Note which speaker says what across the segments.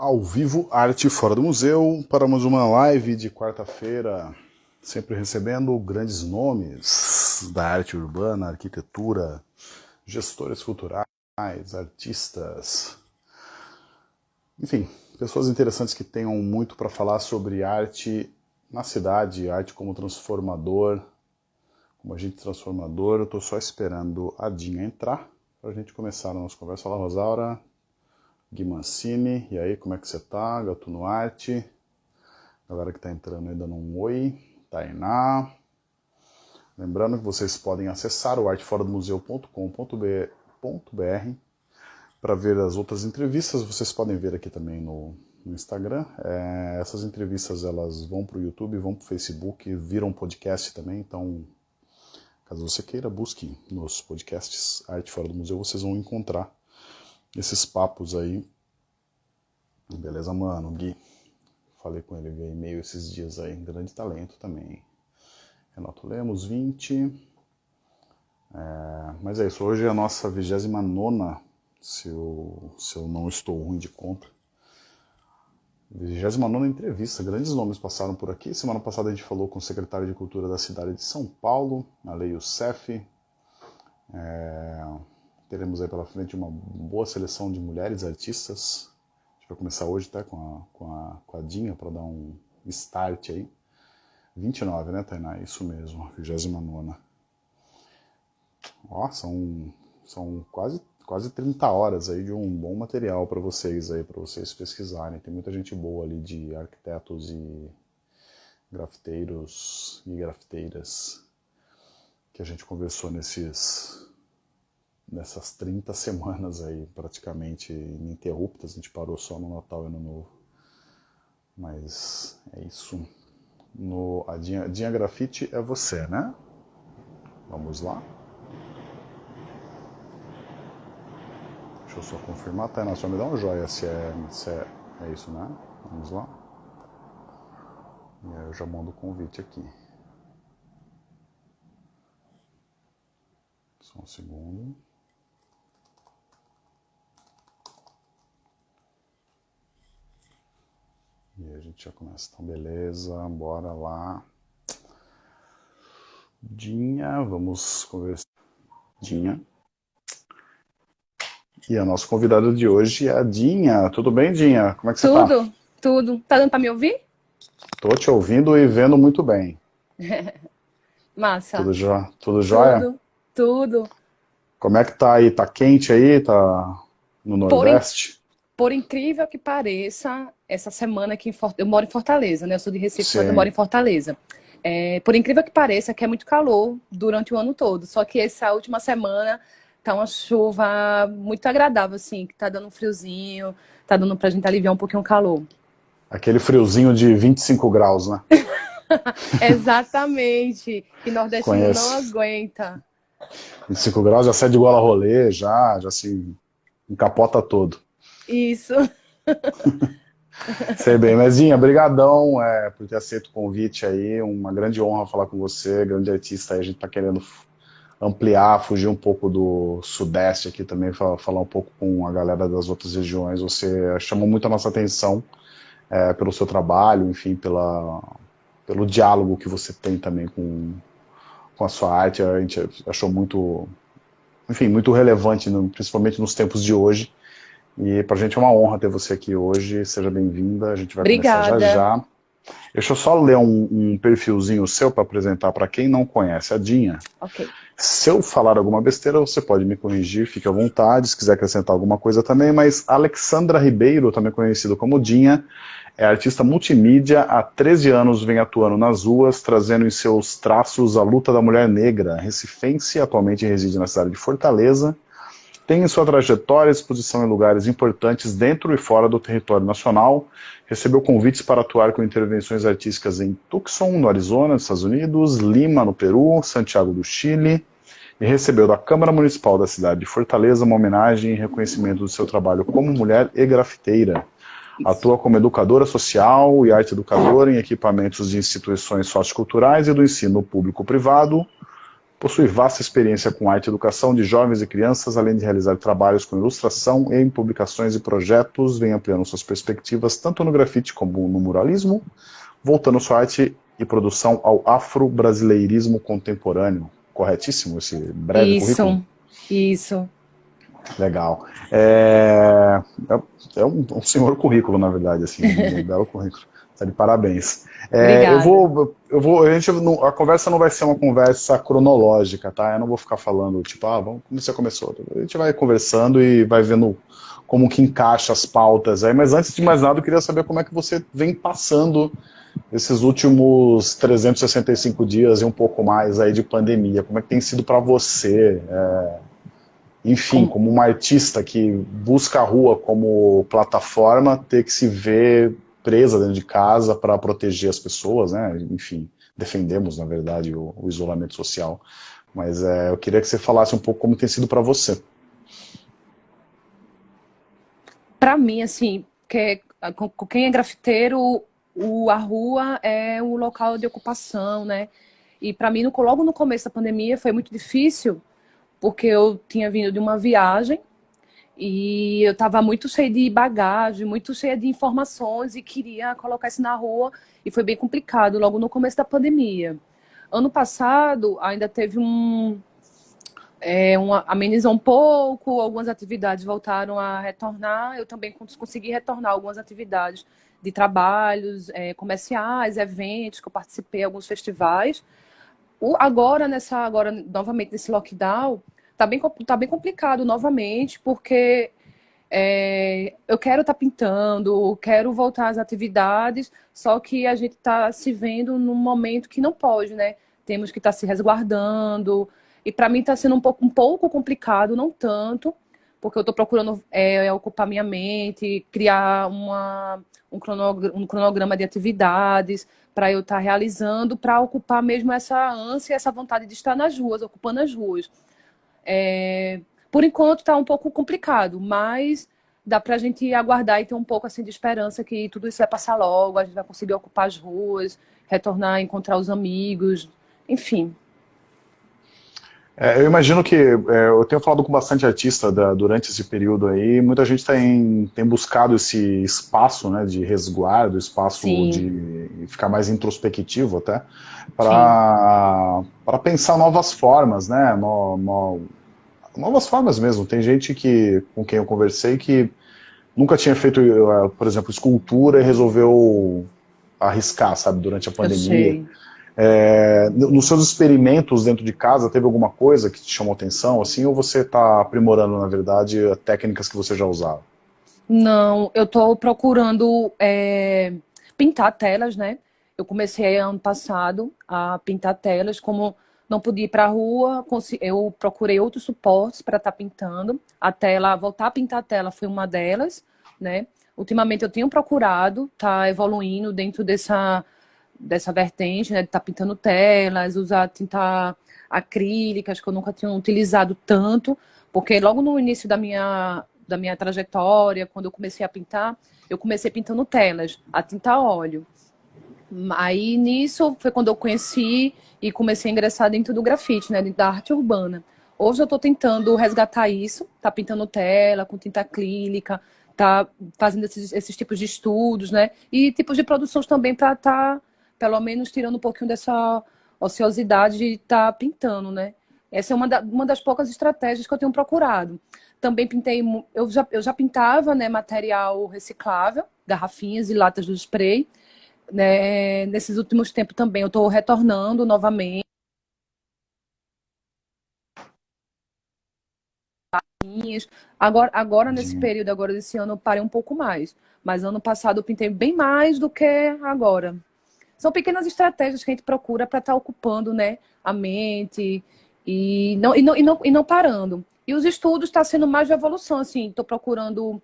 Speaker 1: ao vivo Arte Fora do Museu para mais uma live de quarta-feira, sempre recebendo grandes nomes da arte urbana, arquitetura, gestores culturais, artistas, enfim, pessoas interessantes que tenham muito para falar sobre arte na cidade, arte como transformador, como agente transformador. Eu estou só esperando a Dinha entrar para a gente começar a nossa conversa. Olá, Rosaura. Gui Mancini, e aí, como é que você tá? Gatuno Arte, galera que tá entrando dando um oi, Tainá. Lembrando que vocês podem acessar o arteforadomuseu.com.br para ver as outras entrevistas, vocês podem ver aqui também no, no Instagram. É, essas entrevistas elas vão para o YouTube, vão para o Facebook, viram podcast também, então caso você queira, busque nos podcasts Arte Fora do Museu, vocês vão encontrar esses papos aí. Beleza, mano, Gui. Falei com ele via e-mail esses dias aí. Grande talento também. Renato Lemos, 20. É, mas é isso, hoje é a nossa 29, se eu, se eu não estou ruim de conta. 29 entrevista, grandes nomes passaram por aqui. Semana passada a gente falou com o secretário de Cultura da cidade de São Paulo, a Lei Youssef. É, teremos aí pela frente uma boa seleção de mulheres artistas. A gente vai começar hoje até com a, com a, com a Dinha para dar um start aí. 29, né, Tainá? Isso mesmo, 29. Ó, são, são quase, quase 30 horas aí de um bom material para vocês aí, para vocês pesquisarem. Tem muita gente boa ali de arquitetos e grafiteiros e grafiteiras que a gente conversou nesses nessas 30 semanas aí, praticamente ininterruptas, a gente parou só no Natal e Ano Novo. Mas é isso. No, a Dinha, Dinha Grafite é você, né? Vamos lá. Deixa eu só confirmar, Tainá, só me dá um joia se é, se é, é isso, né? Vamos lá. E aí eu já mando o convite aqui. Só um segundo. E a gente já começa. Então, beleza, bora lá. Dinha, vamos conversar. Dinha. E a nossa convidada de hoje é a Dinha. Tudo bem, Dinha? Como é que você
Speaker 2: tá? Tudo, tudo. Tá dando pra me ouvir?
Speaker 1: Tô te ouvindo e vendo muito bem.
Speaker 2: Massa.
Speaker 1: Tudo, jo... tudo jóia?
Speaker 2: Tudo, tudo.
Speaker 1: Como é que tá aí? Tá quente aí? Tá no Nordeste?
Speaker 2: Por incrível que pareça, essa semana aqui em Fortaleza, eu moro em Fortaleza, né? Eu sou de Recife, mas eu moro em Fortaleza. É, por incrível que pareça, que é muito calor durante o ano todo. Só que essa última semana tá uma chuva muito agradável, assim, que tá dando um friozinho, tá dando pra gente aliviar um pouquinho o calor.
Speaker 1: Aquele friozinho de 25 graus, né?
Speaker 2: Exatamente. Que nordestino Conheço. não aguenta.
Speaker 1: 25 graus já sai de gola rolê, já, já se encapota todo.
Speaker 2: Isso.
Speaker 1: Sei bem, Mezinha, brigadão é, por ter aceito o convite aí, uma grande honra falar com você, grande artista aí, a gente tá querendo ampliar, fugir um pouco do sudeste aqui também, falar um pouco com a galera das outras regiões, você chamou muito a nossa atenção é, pelo seu trabalho, enfim, pela, pelo diálogo que você tem também com, com a sua arte, a gente achou muito, enfim, muito relevante, principalmente nos tempos de hoje, e para a gente é uma honra ter você aqui hoje. Seja bem-vinda. A gente vai
Speaker 2: Obrigada.
Speaker 1: começar já já. Deixa eu só ler um, um perfilzinho seu para apresentar para quem não conhece a Dinha.
Speaker 2: Ok.
Speaker 1: Se eu falar alguma besteira, você pode me corrigir, fique à vontade, se quiser acrescentar alguma coisa também, mas Alexandra Ribeiro, também conhecido como Dinha, é artista multimídia, há 13 anos vem atuando nas ruas, trazendo em seus traços a luta da mulher negra, recifense, atualmente reside na cidade de Fortaleza, tem em sua trajetória exposição em lugares importantes dentro e fora do território nacional, recebeu convites para atuar com intervenções artísticas em Tucson, no Arizona, nos Estados Unidos, Lima, no Peru, Santiago do Chile, e recebeu da Câmara Municipal da cidade de Fortaleza uma homenagem e reconhecimento do seu trabalho como mulher e grafiteira. Atua como educadora social e arte educadora em equipamentos de instituições socioculturais e do ensino público-privado, Possui vasta experiência com arte e educação de jovens e crianças, além de realizar trabalhos com ilustração em publicações e projetos, vem ampliando suas perspectivas tanto no grafite como no muralismo, voltando sua arte e produção ao afro-brasileirismo contemporâneo. Corretíssimo esse breve
Speaker 2: isso,
Speaker 1: currículo?
Speaker 2: Isso, isso.
Speaker 1: Legal. É, é, é um, um, senhor currículo, na verdade, assim, um belo currículo. Tá de parabéns. É, eu vou, eu vou, a, gente, a conversa não vai ser uma conversa cronológica, tá? Eu não vou ficar falando, tipo, ah, vamos, como você começou? A gente vai conversando e vai vendo como que encaixa as pautas aí, mas antes de mais nada eu queria saber como é que você vem passando esses últimos 365 dias e um pouco mais aí de pandemia, como é que tem sido para você? É, enfim, como uma artista que busca a rua como plataforma, ter que se ver presa dentro de casa para proteger as pessoas, né? Enfim, defendemos, na verdade, o, o isolamento social. Mas é, eu queria que você falasse um pouco como tem sido para você.
Speaker 2: Para mim, assim, que, quem é grafiteiro, o, a rua é o local de ocupação, né? E para mim, no, logo no começo da pandemia, foi muito difícil, porque eu tinha vindo de uma viagem e eu estava muito cheia de bagagem, muito cheia de informações e queria colocar isso na rua. E foi bem complicado logo no começo da pandemia. Ano passado ainda teve um... É, uma, amenizou um pouco, algumas atividades voltaram a retornar. Eu também consegui retornar algumas atividades de trabalhos é, comerciais, eventos, que eu participei, alguns festivais. O, agora, nessa, agora, novamente, nesse lockdown, tá bem, tá bem complicado novamente, porque é, eu quero estar tá pintando, quero voltar às atividades, só que a gente está se vendo num momento que não pode, né? Temos que estar tá se resguardando. E para mim está sendo um pouco, um pouco complicado, não tanto, porque eu estou procurando é, ocupar minha mente, criar uma, um, cronograma, um cronograma de atividades para eu estar tá realizando, para ocupar mesmo essa ânsia, essa vontade de estar nas ruas, ocupando as ruas. É, por enquanto está um pouco complicado, mas dá para a gente aguardar e ter um pouco assim de esperança que tudo isso vai passar logo, a gente vai conseguir ocupar as ruas, retornar, encontrar os amigos, enfim.
Speaker 1: É, eu imagino que, é, eu tenho falado com bastante artista da, durante esse período aí, muita gente tem, tem buscado esse espaço né, de resguardo, espaço Sim. de ficar mais introspectivo até, para pensar novas formas, né, no, no, novas formas mesmo. Tem gente que, com quem eu conversei que nunca tinha feito, eh, por exemplo, escultura e resolveu arriscar, sabe, durante a pandemia. É, nos seus experimentos dentro de casa, teve alguma coisa que te chamou atenção, assim, ou você está aprimorando, na verdade, técnicas que você já usava?
Speaker 2: Não, eu estou procurando é, pintar telas, né? Eu comecei ano passado a pintar telas, como não podia ir para a rua, eu procurei outros suportes para estar tá pintando. A tela, voltar a pintar a tela foi uma delas, né? Ultimamente eu tenho procurado, tá evoluindo dentro dessa dessa vertente, né, de estar tá pintando telas, usar tinta acrílica, acho que eu nunca tinha utilizado tanto, porque logo no início da minha, da minha trajetória, quando eu comecei a pintar, eu comecei pintando telas, a tinta óleo. Aí nisso foi quando eu conheci e comecei a ingressar dentro do grafite, né, da arte urbana. Hoje eu estou tentando resgatar isso, tá pintando tela com tinta acrílica, tá fazendo esses, esses tipos de estudos, né, e tipos de produções também para estar tá pelo menos tirando um pouquinho dessa ociosidade de tá pintando, né? Essa é uma, da, uma das poucas estratégias que eu tenho procurado. Também pintei, eu já, eu já pintava né, material reciclável, garrafinhas e latas do spray. Né? Nesses últimos tempos também eu estou retornando novamente. Agora, agora nesse período, agora desse ano, eu parei um pouco mais. Mas ano passado eu pintei bem mais do que agora. São pequenas estratégias que a gente procura para estar tá ocupando né, a mente e não, e, não, e, não, e não parando. E os estudos estão tá sendo mais de evolução, assim, estou procurando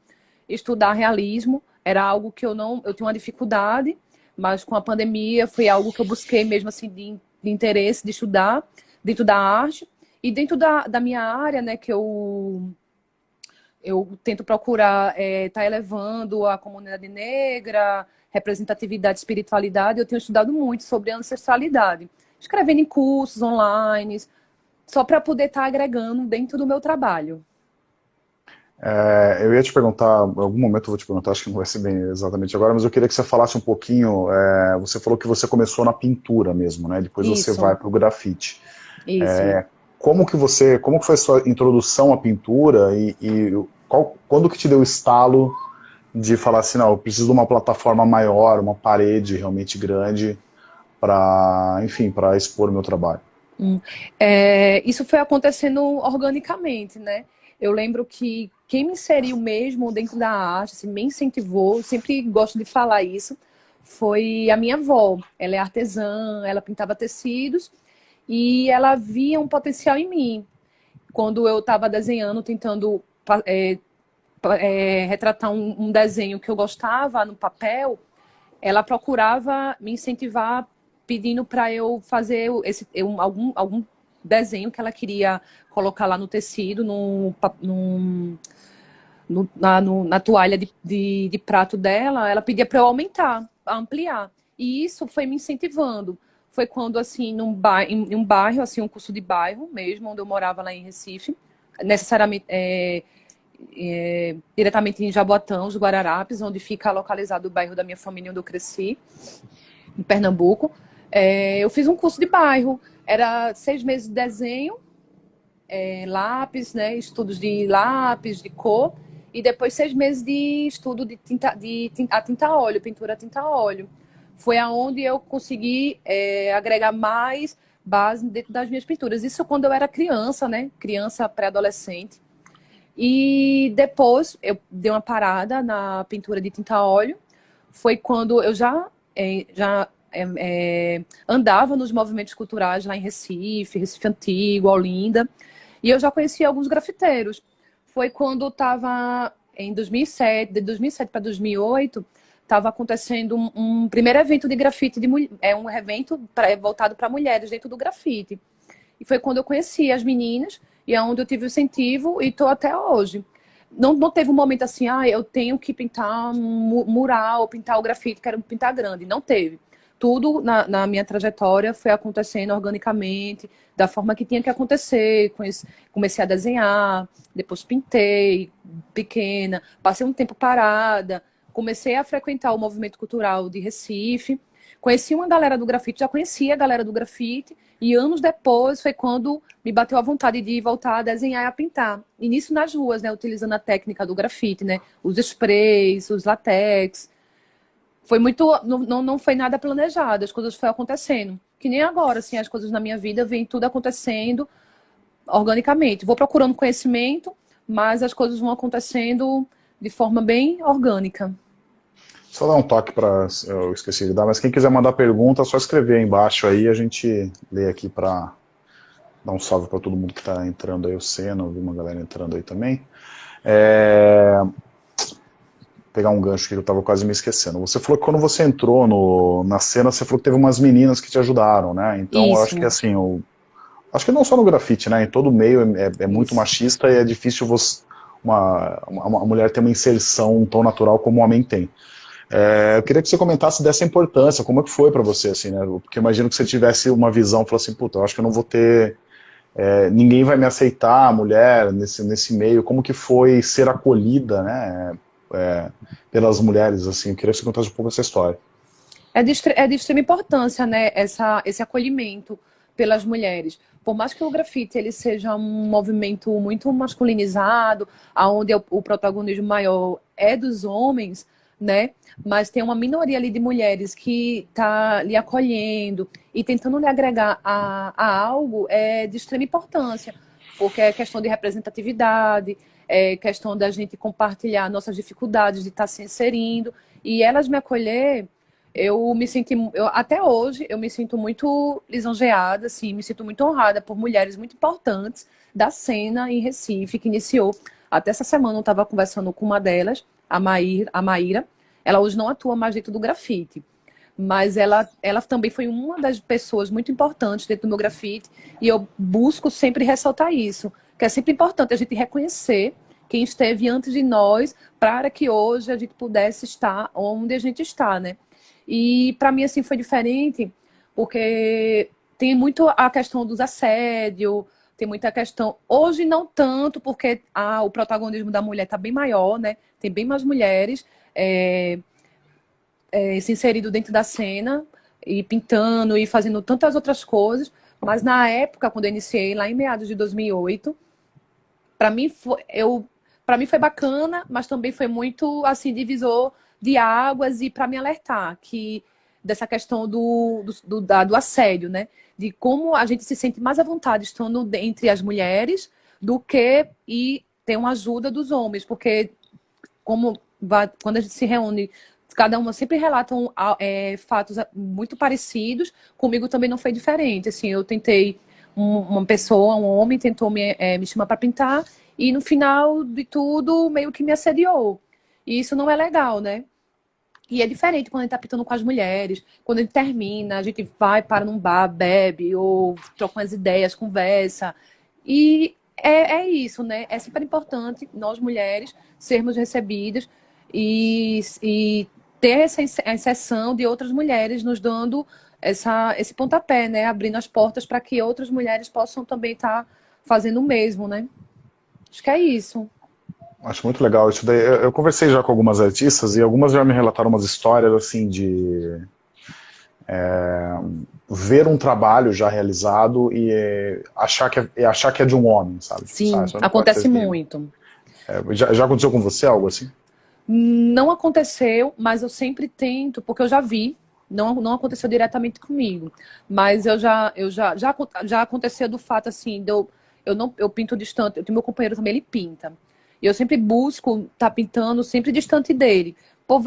Speaker 2: estudar realismo, era algo que eu não, eu tinha uma dificuldade, mas com a pandemia foi algo que eu busquei mesmo assim de, de interesse de estudar dentro da arte e dentro da, da minha área, né, que eu eu tento procurar estar é, tá elevando a comunidade negra, representatividade, espiritualidade, eu tenho estudado muito sobre ancestralidade. Escrevendo em cursos online, só para poder estar tá agregando dentro do meu trabalho.
Speaker 1: É, eu ia te perguntar, em algum momento eu vou te perguntar, acho que não vai ser bem exatamente agora, mas eu queria que você falasse um pouquinho, é, você falou que você começou na pintura mesmo, né? Depois Isso. você vai para o grafite. Isso. É, como que você, como que foi a sua introdução à pintura e, e qual, quando que te deu o estalo de falar assim, não, eu preciso de uma plataforma maior, uma parede realmente grande para, enfim, para expor meu trabalho?
Speaker 2: Hum. É, isso foi acontecendo organicamente, né? Eu lembro que quem me inseriu mesmo dentro da arte, assim, me incentivou, sempre gosto de falar isso, foi a minha avó. Ela é artesã, ela pintava tecidos e ela via um potencial em mim. Quando eu estava desenhando, tentando é, é, retratar um, um desenho que eu gostava no papel, ela procurava me incentivar pedindo para eu fazer esse, algum, algum desenho que ela queria colocar lá no tecido, no, na, no, na toalha de, de, de, prato dela, ela pedia para eu aumentar, ampliar. E isso foi me incentivando. Foi quando, assim, num ba em, um bairro, assim, um curso de bairro mesmo, onde eu morava lá em Recife, necessariamente, é, é, diretamente em Jaboatão, os Guararapes, onde fica localizado o bairro da minha família, onde eu cresci, em Pernambuco. É, eu fiz um curso de bairro, era seis meses de desenho, é, lápis, né, estudos de lápis, de cor, e depois seis meses de estudo de tinta, de tinta, a tinta a óleo, pintura a tinta a óleo. Foi aonde eu consegui é, agregar mais base dentro das minhas pinturas. Isso quando eu era criança, né, criança pré-adolescente. E depois eu dei uma parada na pintura de tinta a óleo. Foi quando eu já, é, já é, é, andava nos movimentos culturais lá em Recife, Recife Antigo, Olinda, e eu já conhecia alguns grafiteiros. Foi quando estava em 2007, de 2007 para 2008, estava acontecendo um, um, primeiro evento de grafite, de, é um evento pra, voltado para mulheres dentro do grafite. E foi quando eu conheci as meninas, e é onde eu tive o incentivo e estou até hoje. Não, não teve um momento assim, ah, eu tenho que pintar um mural, pintar o grafite, quero pintar grande. Não teve tudo na, na, minha trajetória foi acontecendo organicamente, da forma que tinha que acontecer. Comecei a desenhar, depois pintei, pequena, passei um tempo parada, comecei a frequentar o movimento cultural de Recife, conheci uma galera do grafite, já conhecia a galera do grafite, e anos depois foi quando me bateu a vontade de voltar a desenhar e a pintar. E nisso nas ruas, né, utilizando a técnica do grafite, né, os sprays, os latex, foi muito. Não, não foi nada planejado, as coisas foram acontecendo. Que nem agora, assim, as coisas na minha vida vem tudo acontecendo organicamente. Vou procurando conhecimento, mas as coisas vão acontecendo de forma bem orgânica.
Speaker 1: Só dar um toque para. Eu esqueci de dar, mas quem quiser mandar pergunta, é só escrever aí embaixo aí, a gente lê aqui para dar um salve para todo mundo que está entrando aí, o Senna, vi uma galera entrando aí também. É, pegar um gancho que eu estava quase me esquecendo. Você falou que quando você entrou no, na cena, você falou que teve umas meninas que te ajudaram, né? Então Isso. eu acho que assim, o, acho que não só no grafite, né? Em todo meio é, é muito machista e é difícil você, uma, uma, mulher ter uma inserção tão natural como o homem tem. É, eu queria que você comentasse dessa importância, como é que foi para você, assim, né? Porque imagino que você tivesse uma visão, falou assim, puta, eu acho que eu não vou ter é, ninguém vai me aceitar, mulher, nesse, nesse meio, como que foi ser acolhida, né, é, pelas mulheres, assim, eu queria que você contasse um pouco essa história.
Speaker 2: É de, é de extrema importância, né, essa, esse acolhimento pelas mulheres. Por mais que o grafite ele seja um movimento muito masculinizado, onde o, protagonismo maior é dos homens, né? Mas tem uma minoria ali de mulheres que está lhe acolhendo e tentando lhe agregar a, a algo é de extrema importância, porque é questão de representatividade, é questão da gente compartilhar nossas dificuldades de estar tá se inserindo. E elas me acolher, eu me senti, eu, até hoje, eu me sinto muito lisonjeada, assim, me sinto muito honrada por mulheres muito importantes da cena em Recife, que iniciou, até essa semana eu estava conversando com uma delas, a, Maíra, a Maíra, ela hoje não atua mais dentro do grafite, mas ela, ela também foi uma das pessoas muito importantes dentro do meu grafite, e eu busco sempre ressaltar isso, que é sempre importante a gente reconhecer quem esteve antes de nós para que hoje a gente pudesse estar onde a gente está, né? E para mim, assim, foi diferente, porque tem muito a questão dos assédio, tem muita questão. Hoje não tanto, porque ah, o protagonismo da mulher está bem maior, né? Tem bem mais mulheres é, é, se inserido dentro da cena e pintando e fazendo tantas outras coisas. Mas na época, quando eu iniciei, lá em meados de 2008, para mim foi, eu, para mim foi bacana, mas também foi muito assim divisor de águas e para me alertar que dessa questão do, do, do, do assédio, né? De como a gente se sente mais à vontade estando entre as mulheres do que e ter uma ajuda dos homens, porque como quando a gente se reúne, cada uma sempre relatam é, fatos muito parecidos, comigo também não foi diferente. Assim, eu tentei um, uma pessoa, um homem, tentou me, é, me chamar para pintar e no final de tudo meio que me assediou. E isso não é legal, né? E é diferente quando a gente tá pintando com as mulheres. Quando a gente termina, a gente vai para num bar, bebe, ou troca umas ideias, conversa. E é, é isso, né? É super importante nós mulheres sermos recebidas e, e ter essa exceção de outras mulheres nos dando essa, esse pontapé, né? Abrindo as portas para que outras mulheres possam também estar tá fazendo o mesmo, né? Acho que é isso.
Speaker 1: Acho muito legal isso daí. Eu, eu, conversei já com algumas artistas e algumas já me relataram umas histórias assim de é, ver um trabalho já realizado e é, achar, que é, achar que é de um homem, sabe?
Speaker 2: Sim,
Speaker 1: sabe?
Speaker 2: acontece muito.
Speaker 1: É, já, já aconteceu com você algo assim?
Speaker 2: Não aconteceu, mas eu sempre tento, porque eu já vi, não, não aconteceu diretamente comigo, mas eu já, eu já, já, já aconteceu do fato assim, de eu, eu, não, eu pinto distante, eu tenho meu companheiro também, ele pinta. E eu sempre busco estar tá pintando sempre distante dele. Por,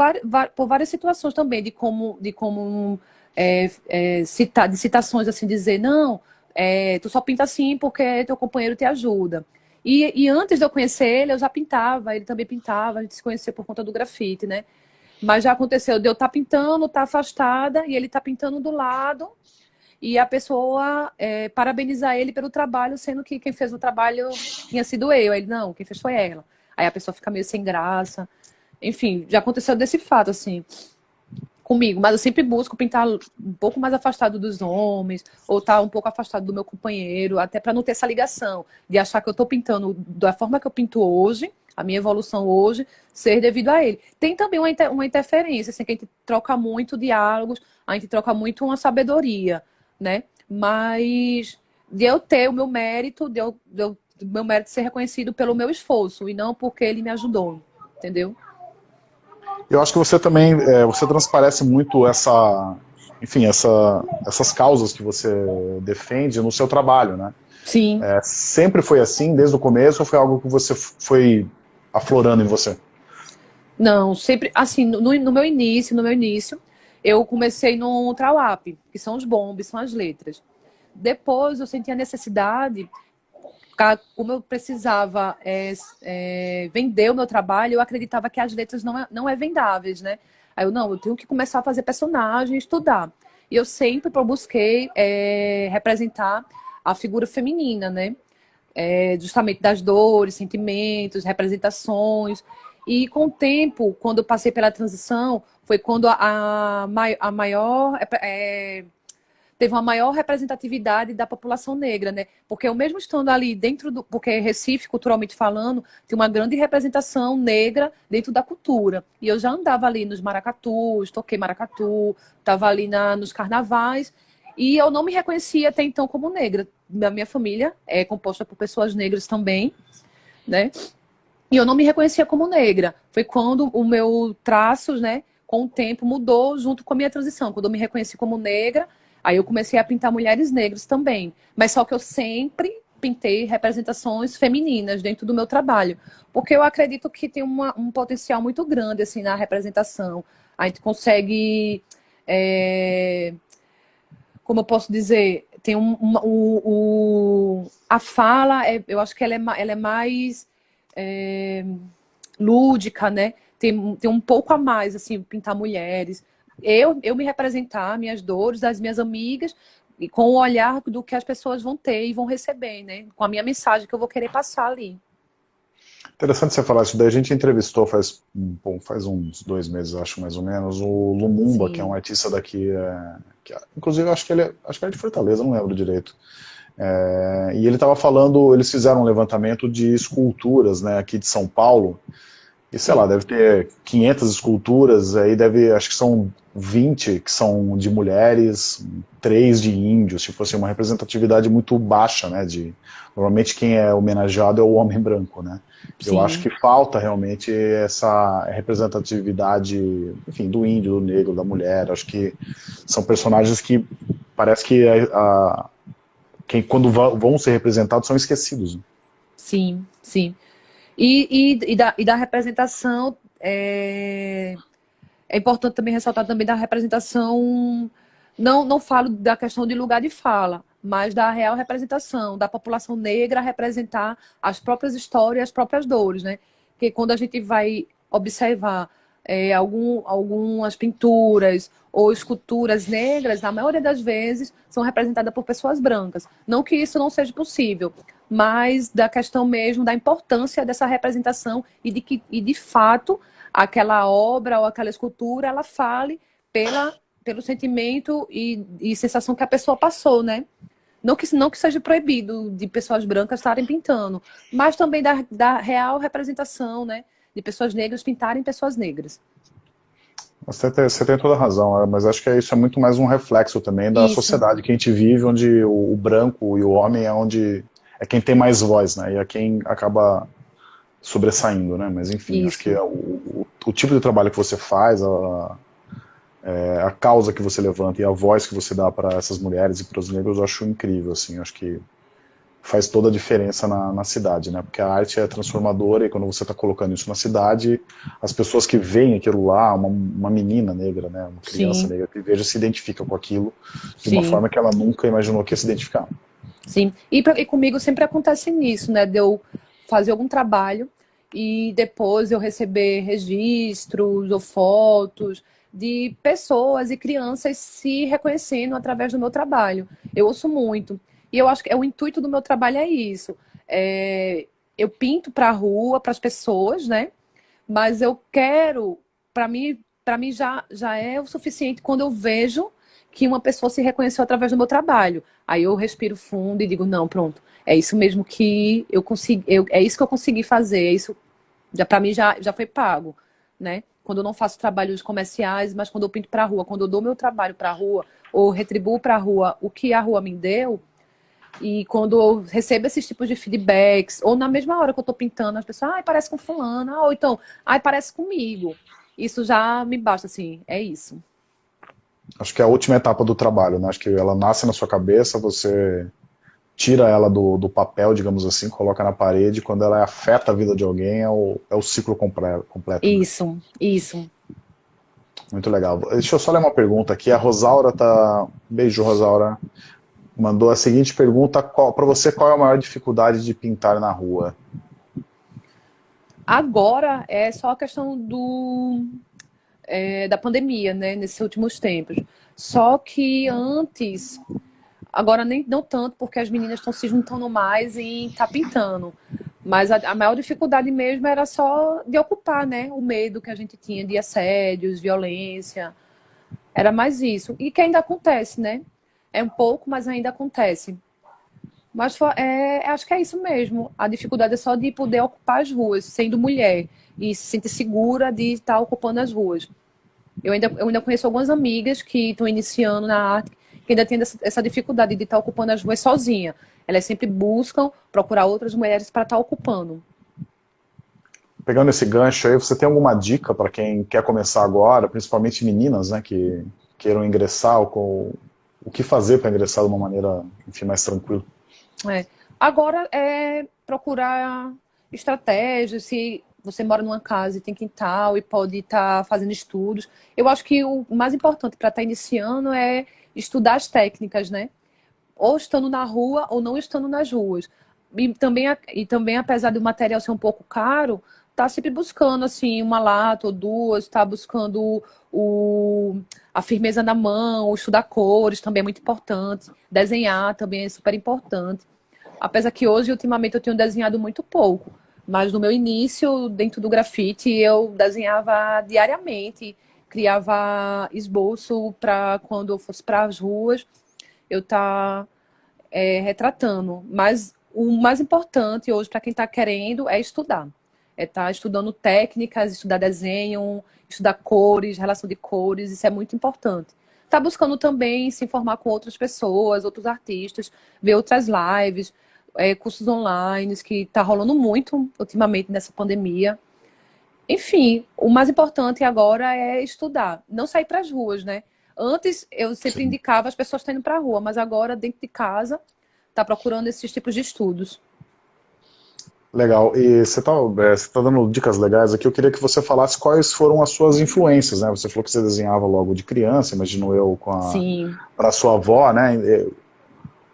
Speaker 2: por várias situações também, de como, de como é, é, citar, de citações assim, dizer, não, é, tu só pinta assim porque teu companheiro te ajuda. E, e, antes de eu conhecer ele, eu já pintava, ele também pintava, a gente se conhecia por conta do grafite, né? Mas já aconteceu de eu estar tá pintando, estar tá afastada, e ele estar tá pintando do lado, e a pessoa é, parabenizar ele pelo trabalho, sendo que quem fez o trabalho tinha sido eu. Ele, não, quem fez foi ela. Aí a pessoa fica meio sem graça. Enfim, já aconteceu desse fato, assim, comigo. Mas eu sempre busco pintar um pouco mais afastado dos homens, ou estar tá um pouco afastado do meu companheiro, até para não ter essa ligação de achar que eu estou pintando da forma que eu pinto hoje, a minha evolução hoje, ser devido a ele. Tem também uma, inter uma interferência, assim, que a gente troca muito diálogos, a gente troca muito uma sabedoria né? Mas de eu ter o meu mérito, de eu, de eu meu mérito ser reconhecido pelo meu esforço e não porque ele me ajudou, entendeu?
Speaker 1: Eu acho que você também, é, você transparece muito essa, enfim, essa, essas causas que você defende no seu trabalho, né?
Speaker 2: Sim.
Speaker 1: É, sempre foi assim, desde o começo, ou foi algo que você foi aflorando em você?
Speaker 2: Não, sempre, assim, no, no meu início, no meu início, eu comecei no Trawap, que são os bombes, são as letras. Depois eu senti a necessidade, como eu precisava é, é, vender o meu trabalho, eu acreditava que as letras não é, não é vendáveis, né? Aí eu, não, eu tenho que começar a fazer personagem, estudar. E eu sempre busquei é, representar a figura feminina, né? É, justamente das dores, sentimentos, representações. E com o tempo, quando eu passei pela transição, foi quando a, a, maior... É, é, teve uma maior representatividade da população negra, né? Porque eu mesmo estando ali dentro do... Porque Recife, culturalmente falando, tem uma grande representação negra dentro da cultura. E eu já andava ali nos maracatus, toquei maracatu, estava ali na, nos carnavais, e eu não me reconhecia até então como negra. A minha família é composta por pessoas negras também, né? E eu não me reconhecia como negra. Foi quando o meu traços, né, com o tempo mudou junto com a minha transição. Quando eu me reconheci como negra, aí eu comecei a pintar mulheres negras também. Mas só que eu sempre pintei representações femininas dentro do meu trabalho. Porque eu acredito que tem uma, um potencial muito grande assim na representação. A gente consegue... É, como eu posso dizer, tem um, um, um a fala, é, eu acho que ela é, ela é mais é, lúdica, né? Tem, tem um pouco a mais, assim, pintar mulheres. Eu, eu me representar, minhas dores, das minhas amigas, e com o olhar do que as pessoas vão ter e vão receber, né? Com a minha mensagem que eu vou querer passar ali.
Speaker 1: Interessante você falar isso daí. A gente entrevistou faz, bom, faz uns dois meses, acho mais ou menos, o Lumumba, Sim. que é um artista daqui, é, que, inclusive acho que ele é, acho que é de Fortaleza, não lembro direito. É, e ele estava falando, eles fizeram um levantamento de esculturas, né, aqui de São Paulo, e sei lá, deve ter 500 esculturas, aí deve, acho que são 20 que são de mulheres, 3 de índios, tipo assim, uma representatividade muito baixa, né, de, normalmente quem é homenageado é o homem branco, né, Sim. eu acho que falta realmente essa representatividade, enfim, do índio, do negro, da mulher, acho que são personagens que parece que a, a quem, quando vão ser representados são esquecidos. Né?
Speaker 2: Sim, sim. E, e, e, da, e da representação, é, é importante também ressaltar também da representação, não, não falo da questão de lugar de fala, mas da real representação, da população negra representar as próprias histórias, as próprias dores, né? Porque quando a gente vai observar é, algum, algumas pinturas ou esculturas negras, na maioria das vezes, são representadas por pessoas brancas. Não que isso não seja possível, mas da questão mesmo da importância dessa representação e de que, e de fato, aquela obra ou aquela escultura, ela fale pela, pelo sentimento e, e sensação que a pessoa passou, né? Não que, não que seja proibido de pessoas brancas estarem pintando, mas também da, da real representação, né? De pessoas negras pintarem pessoas negras.
Speaker 1: Você tem, você tem toda a razão, mas acho que isso é muito mais um reflexo também da isso. sociedade que a gente vive, onde o, o, branco e o homem é onde é quem tem mais voz, né? E é quem acaba sobressaindo, né? Mas enfim, isso. acho que é o, o, o, tipo de trabalho que você faz, a, é, a causa que você levanta e a voz que você dá para essas mulheres e para os negros, eu acho incrível, assim, acho que faz toda a diferença na, na, cidade, né? Porque a arte é transformadora e quando você está colocando isso na cidade, as pessoas que veem aquilo lá, uma, uma menina negra, né? Uma criança Sim. negra que veja se identifica com aquilo de Sim. uma forma que ela nunca imaginou que ia se identificar.
Speaker 2: Sim, e, e comigo sempre acontece nisso, né? De eu fazer algum trabalho e depois eu receber registros ou fotos de pessoas e crianças se reconhecendo através do meu trabalho. Eu ouço muito. E eu acho que é, o intuito do meu trabalho é isso. É, eu pinto para a rua, para as pessoas, né? Mas eu quero, para mim, para mim já, já é o suficiente quando eu vejo que uma pessoa se reconheceu através do meu trabalho. Aí eu respiro fundo e digo, não, pronto, é isso mesmo que eu consegui, eu, é isso que eu consegui fazer, é isso, já para mim já, já foi pago, né? Quando eu não faço trabalhos comerciais, mas quando eu pinto para a rua, quando eu dou meu trabalho para a rua, ou retribuo para a rua o que a rua me deu, e quando eu recebo esses tipos de feedbacks, ou na mesma hora que eu estou pintando, as pessoas, ai, parece com fulano, ou então, ai, parece comigo. Isso já me basta, assim, é isso.
Speaker 1: Acho que é a última etapa do trabalho, né? Acho que ela nasce na sua cabeça, você tira ela do, do papel, digamos assim, coloca na parede, quando ela afeta a vida de alguém, é o, é o ciclo completo.
Speaker 2: né? isso, né? isso.
Speaker 1: Muito legal. Deixa eu só ler uma pergunta aqui. A Rosaura tá... Beijo, Rosaura mandou a seguinte pergunta, para você, qual é a maior dificuldade de pintar na rua?
Speaker 2: Agora é só a questão do, é, da pandemia, né, nesses últimos tempos. Só que antes, agora nem não tanto, porque as meninas estão se juntando mais e tá pintando. Mas a, a, maior dificuldade mesmo era só de ocupar, né, o medo que a gente tinha de assédios, violência. Era mais isso. E que ainda acontece, né? É um pouco, mas ainda acontece. Mas é, acho que é isso mesmo. A dificuldade é só de poder ocupar as ruas, sendo mulher, e se sentir segura de estar ocupando as ruas. Eu ainda, eu ainda conheço algumas amigas que estão iniciando na arte, que ainda têm essa, dificuldade de estar ocupando as ruas sozinha. Elas sempre buscam procurar outras mulheres para estar ocupando.
Speaker 1: Pegando esse gancho aí, você tem alguma dica para quem quer começar agora, principalmente meninas, né, que queiram ingressar com o que fazer para ingressar de uma maneira, enfim, mais tranquila?
Speaker 2: É. Agora é procurar estratégias, se você mora numa casa e tem quintal e pode estar tá fazendo estudos. Eu acho que o mais importante para estar tá iniciando é estudar as técnicas, né? Ou estando na rua ou não estando nas ruas. E também, e também apesar do material ser um pouco caro, tá sempre buscando assim uma lata ou duas, tá buscando o, a firmeza na mão, estudar cores também é muito importante, desenhar também é super importante. Apesar que hoje, ultimamente, eu tenho desenhado muito pouco, mas no meu início, dentro do grafite, eu desenhava diariamente, criava esboço para quando eu fosse para as ruas, eu tá é, retratando. Mas o mais importante hoje para quem está querendo é estudar. É estar tá estudando técnicas, estudar desenho, estudar cores, relação de cores, isso é muito importante. Está buscando também se informar com outras pessoas, outros artistas, ver outras lives, é, cursos online, que está rolando muito ultimamente nessa pandemia. Enfim, o mais importante agora é estudar, não sair para as ruas, né? Antes eu sempre Sim. indicava as pessoas indo para a rua, mas agora dentro de casa está procurando esses tipos de estudos.
Speaker 1: Legal. E você está é, tá dando dicas legais aqui. Eu queria que você falasse quais foram as suas influências, né? Você falou que você desenhava logo de criança, imagino eu, com a para sua avó, né?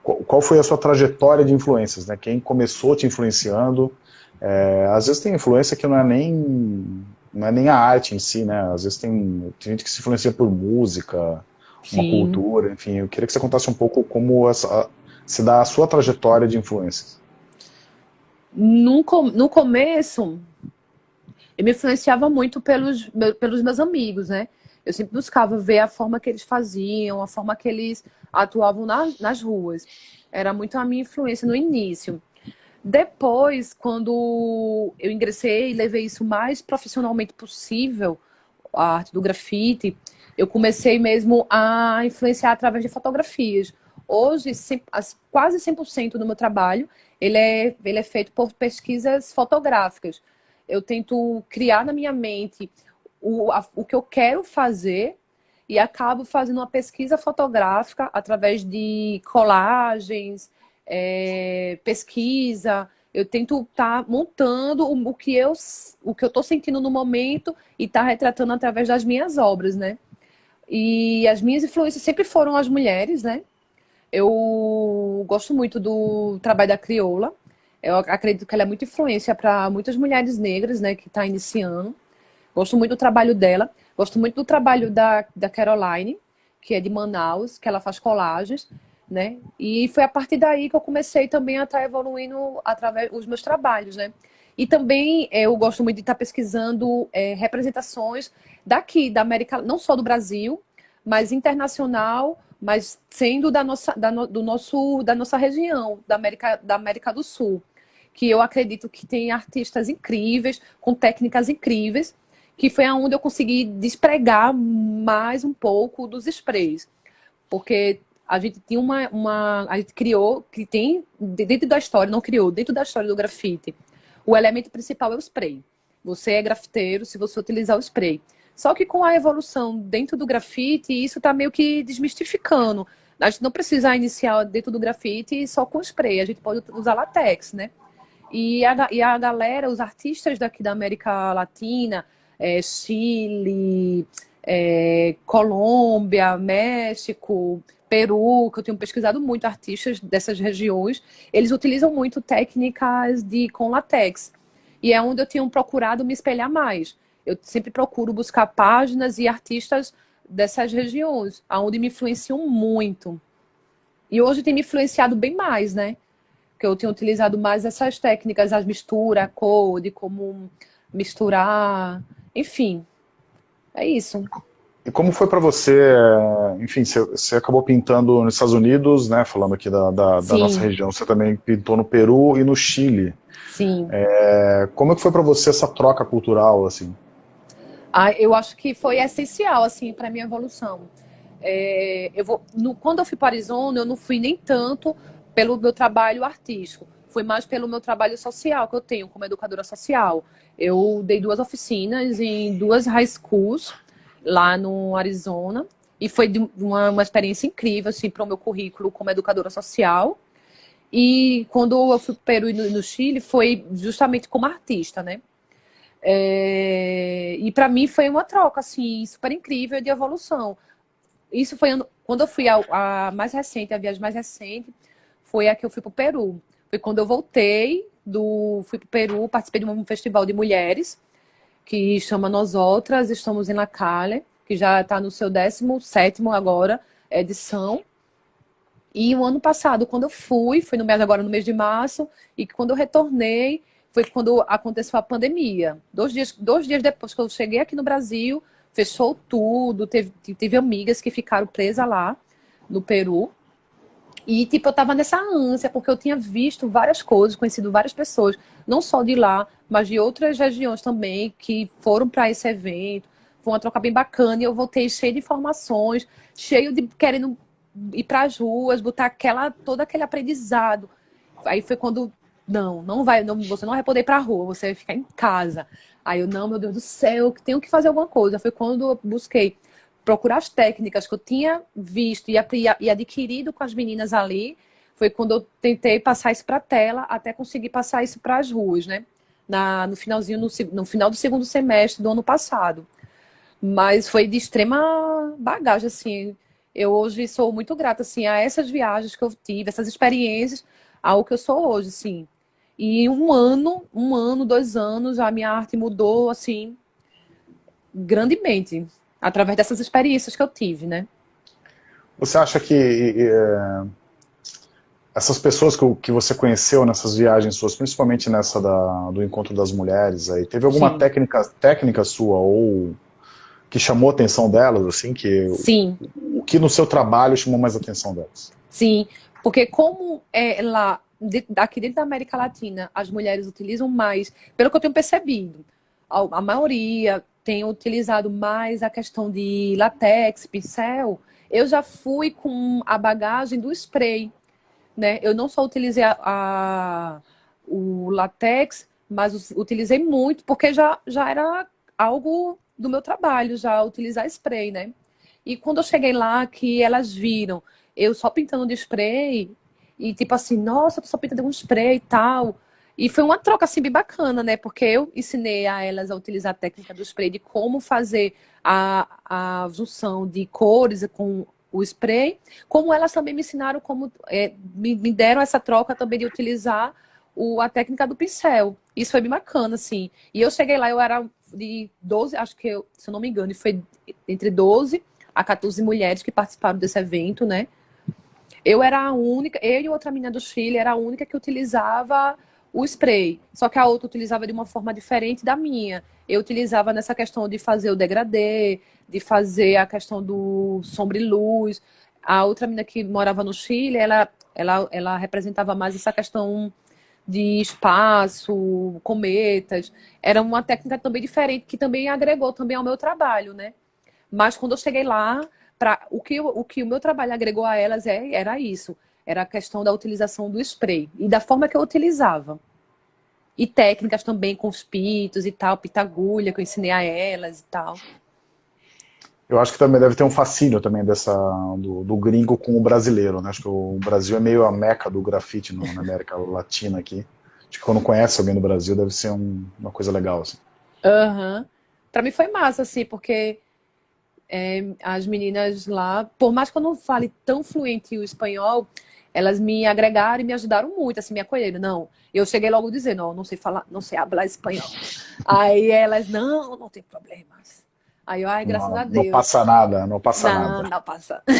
Speaker 1: Qual foi a sua trajetória de influências, né? Quem começou te influenciando? É, às vezes tem influência que não é nem não é nem a arte em si, né? Às vezes tem, tem gente que se influencia por música, Sim. uma cultura, enfim. Eu queria que você contasse um pouco como essa, se dá a sua trajetória de influências.
Speaker 2: No, no começo, eu me influenciava muito pelos, pelos meus amigos, né? Eu sempre buscava ver a forma que eles faziam, a forma que eles atuavam na, nas ruas. Era muito a minha influência no início. Depois, quando eu ingressei e levei isso mais profissionalmente possível, a arte do grafite, eu comecei mesmo a influenciar através de fotografias. Hoje, quase 100% do meu trabalho, ele é, ele é feito por pesquisas fotográficas. Eu tento criar na minha mente o, a, o que eu quero fazer e acabo fazendo uma pesquisa fotográfica através de colagens, é, pesquisa. Eu tento estar tá montando o, o, que eu o que eu estou sentindo no momento e estar tá retratando através das minhas obras, né? E as minhas influências sempre foram as mulheres, né? Eu gosto muito do trabalho da Crioula. Eu acredito que ela é muito influência para muitas mulheres negras, né, que estão tá iniciando. Gosto muito do trabalho dela. Gosto muito do trabalho da, da Caroline, que é de Manaus, que ela faz colagens, né? E foi a partir daí que eu comecei também a estar tá evoluindo através dos meus trabalhos, né? E também é, eu gosto muito de estar tá pesquisando é, representações daqui, da América, não só do Brasil, mas internacional, mas sendo da nossa, da, do nosso, da nossa região, da América, da América do Sul. Que eu acredito que tem artistas incríveis, com técnicas incríveis, que foi aonde eu consegui despregar mais um pouco dos sprays. Porque a gente tinha uma, uma a gente criou, que tem dentro da história, não criou, dentro da história do grafite, o elemento principal é o spray. Você é grafiteiro se você utilizar o spray. Só que com a evolução dentro do grafite, isso está meio que desmistificando. A gente não precisa iniciar dentro do grafite só com spray, a gente pode usar latex, né? E a, e a galera, os artistas daqui da América Latina, é, Chile, é, Colômbia, México, Peru, que eu tenho pesquisado muito artistas dessas regiões, eles utilizam muito técnicas de com latex. E é onde eu tenho procurado me espelhar mais. Eu sempre procuro buscar páginas e artistas dessas regiões, onde me influenciam muito. E hoje tem me influenciado bem mais, né? Que eu tenho utilizado mais essas técnicas, as misturas, a cor, de como misturar, enfim. É isso.
Speaker 1: E como foi para você, enfim, você, acabou pintando nos Estados Unidos, né, falando aqui da, da, da nossa região, você também pintou no Peru e no Chile.
Speaker 2: Sim.
Speaker 1: É, como é que foi para você essa troca cultural, assim?
Speaker 2: Ah, eu acho que foi essencial, assim, para minha evolução. É, eu vou, no, quando eu fui para Arizona, eu não fui nem tanto pelo meu trabalho artístico, foi mais pelo meu trabalho social que eu tenho como educadora social. Eu dei duas oficinas em duas high schools, lá no Arizona. E foi uma, uma experiência incrível, assim, para o meu currículo como educadora social. E quando eu fui para o Peru e no, Chile, foi justamente como artista, né? É, e para mim foi uma troca, assim, super incrível de evolução. Isso foi quando eu fui a, a mais recente, a viagem mais recente, foi a que eu fui para o Peru. Foi quando eu voltei, do, fui para o Peru, participei de um festival de mulheres, que chama Nós Outras, estamos em La Calle, que já está no seu 17 agora, edição. E o ano passado, quando eu fui, foi no mês agora no mês de março, e quando eu retornei, foi quando aconteceu a pandemia. Dois dias, dois dias depois que eu cheguei aqui no Brasil, fechou tudo, teve, teve amigas que ficaram presas lá no Peru. E, tipo, eu tava nessa ânsia, porque eu tinha visto várias coisas, conhecido várias pessoas, não só de lá, mas de outras regiões também, que foram para esse evento. Foi uma troca bem bacana e eu voltei cheio de informações, cheio de querendo ir para as ruas, botar aquela, todo aquele aprendizado. Aí foi quando, não, não vai, não, você não vai poder ir para a rua, você vai ficar em casa. Aí eu, não, meu Deus do céu, tenho que fazer alguma coisa. Foi quando eu busquei procurar as técnicas que eu tinha visto e, adquirido com as meninas ali, foi quando eu tentei passar isso para a tela, até conseguir passar isso para as ruas, né? Na, no finalzinho, no, no, final do segundo semestre do ano passado. Mas foi de extrema bagagem, assim. Eu hoje sou muito grata, assim, a essas viagens que eu tive, essas experiências, ao que eu sou hoje, assim. E um ano, um ano, dois anos, a minha arte mudou, assim, grandemente através dessas experiências que eu tive, né?
Speaker 1: Você acha que é, essas pessoas que, que, você conheceu nessas viagens suas, principalmente nessa da, do encontro das mulheres, aí, teve alguma técnica, técnica sua ou que chamou a atenção delas, assim, que
Speaker 2: Sim.
Speaker 1: o que no seu trabalho chamou mais a atenção delas?
Speaker 2: Sim, porque como é lá aqui dentro da América Latina as mulheres utilizam mais, pelo que eu tenho percebido, a, a maioria tenho utilizado mais a questão de latex, pincel, eu já fui com a bagagem do spray, né? Eu não só utilizei a, a o latex, mas utilizei muito, porque já, já era algo do meu trabalho, já utilizar spray, né? E quando eu cheguei lá, que elas viram eu só pintando de spray, e tipo assim, nossa, tu só pinta de um spray e tal, e foi uma troca assim bem bacana, né? Porque eu ensinei a elas a utilizar a técnica do spray, de como fazer a, a junção de cores com o spray, como elas também me ensinaram como é, me, me, deram essa troca também de utilizar o, a técnica do pincel. Isso foi bem bacana, assim. E eu cheguei lá, eu era de 12, acho que eu, se eu não me engano, foi entre 12 a 14 mulheres que participaram desse evento, né? Eu era a única, eu e outra menina do Chile era a única que utilizava o spray. Só que a outra utilizava de uma forma diferente da minha. Eu utilizava nessa questão de fazer o degradê, de fazer a questão do sombra e luz. A outra menina que morava no Chile, ela, ela, ela representava mais essa questão de espaço, cometas. Era uma técnica também diferente, que também agregou também ao meu trabalho, né? Mas quando eu cheguei lá, pra, o, que, o que o meu trabalho agregou a elas é, era isso era a questão da utilização do spray e da forma que eu utilizava. E técnicas também com os pitos e tal, pitagulha, que eu ensinei a elas e tal.
Speaker 1: Eu acho que também deve ter um fascínio também dessa, do, do gringo com o brasileiro, né? Acho que o Brasil é meio a meca do grafite no, na América Latina aqui. Acho que quando conhece alguém do Brasil deve ser um, uma coisa legal, assim.
Speaker 2: Aham. Uhum. Pra mim foi massa, assim, porque é, as meninas lá, por mais que eu não fale tão fluente o espanhol, elas me agregaram e me ajudaram muito, assim, me acolheram. Não, eu cheguei logo dizendo, não, não sei falar, não sei falar espanhol. Aí elas, não, não tem problemas. Aí eu, ai, graças
Speaker 1: não,
Speaker 2: a Deus.
Speaker 1: Não passa nada, não passa
Speaker 2: não,
Speaker 1: nada.
Speaker 2: Não, não passa.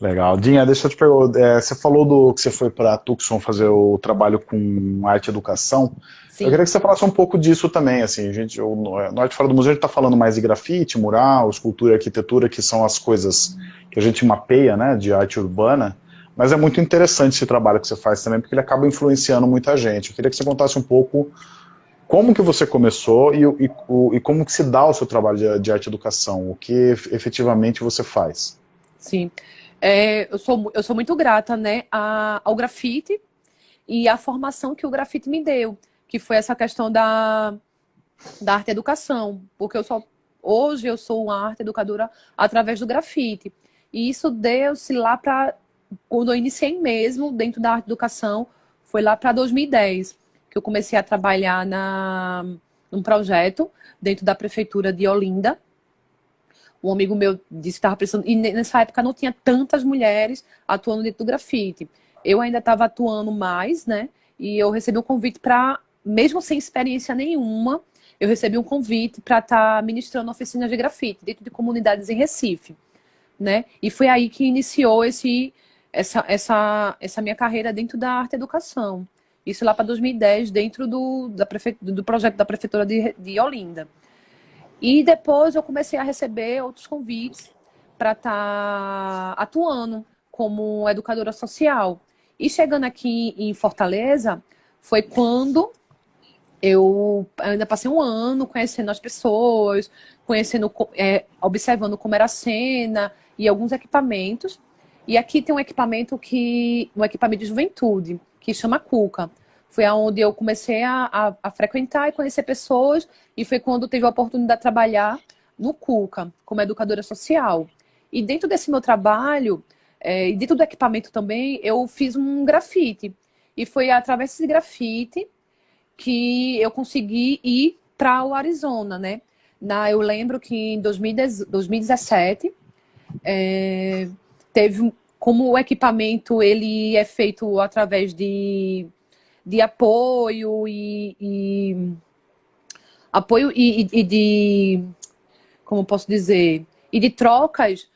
Speaker 1: Legal. Dinha, deixa eu te perguntar, é, você falou do que você foi para Tucson fazer o trabalho com arte e educação. Sim. Eu queria que você falasse um pouco disso também, assim, gente, o Norte Fora do Museu a gente está falando mais de grafite, mural, escultura e arquitetura, que são as coisas que a gente mapeia, né, de arte urbana, mas é muito interessante esse trabalho que você faz também, porque ele acaba influenciando muita gente. Eu queria que você contasse um pouco como que você começou e, e, e como que se dá o seu trabalho de, de arte educação, o que efetivamente você faz.
Speaker 2: Sim, é, eu, sou, eu sou muito grata né, ao grafite e à formação que o grafite me deu que foi essa questão da, da arte educação, porque eu só hoje eu sou uma arte educadora através do grafite. E isso deu-se lá para quando eu iniciei mesmo dentro da arte educação, foi lá para 2010, que eu comecei a trabalhar na num projeto dentro da prefeitura de Olinda. Um amigo meu disse que estava precisando, e nessa época não tinha tantas mulheres atuando dentro do grafite. Eu ainda estava atuando mais, né? E eu recebi um convite para mesmo sem experiência nenhuma, eu recebi um convite para estar tá ministrando oficinas de grafite dentro de comunidades em Recife, né? E foi aí que iniciou esse, essa, essa, essa minha carreira dentro da arte educação. Isso lá para 2010, dentro do, da prefe... do projeto da Prefeitura de, de Olinda. E depois eu comecei a receber outros convites para estar tá atuando como educadora social. E chegando aqui em Fortaleza, foi quando eu ainda passei um ano conhecendo as pessoas, conhecendo, é, observando como era a cena e alguns equipamentos. E aqui tem um equipamento que, um equipamento de juventude, que chama Cuca. Foi aonde eu comecei a, a, a frequentar e conhecer pessoas, e foi quando tive a oportunidade de trabalhar no Cuca, como educadora social. E dentro desse meu trabalho, é, e dentro do equipamento também, eu fiz um grafite. E foi através desse grafite que eu consegui ir para o Arizona, né? Na, eu lembro que em 2017 é, teve como o equipamento ele é feito através de, de apoio e, e apoio e, e, de como posso dizer e de trocas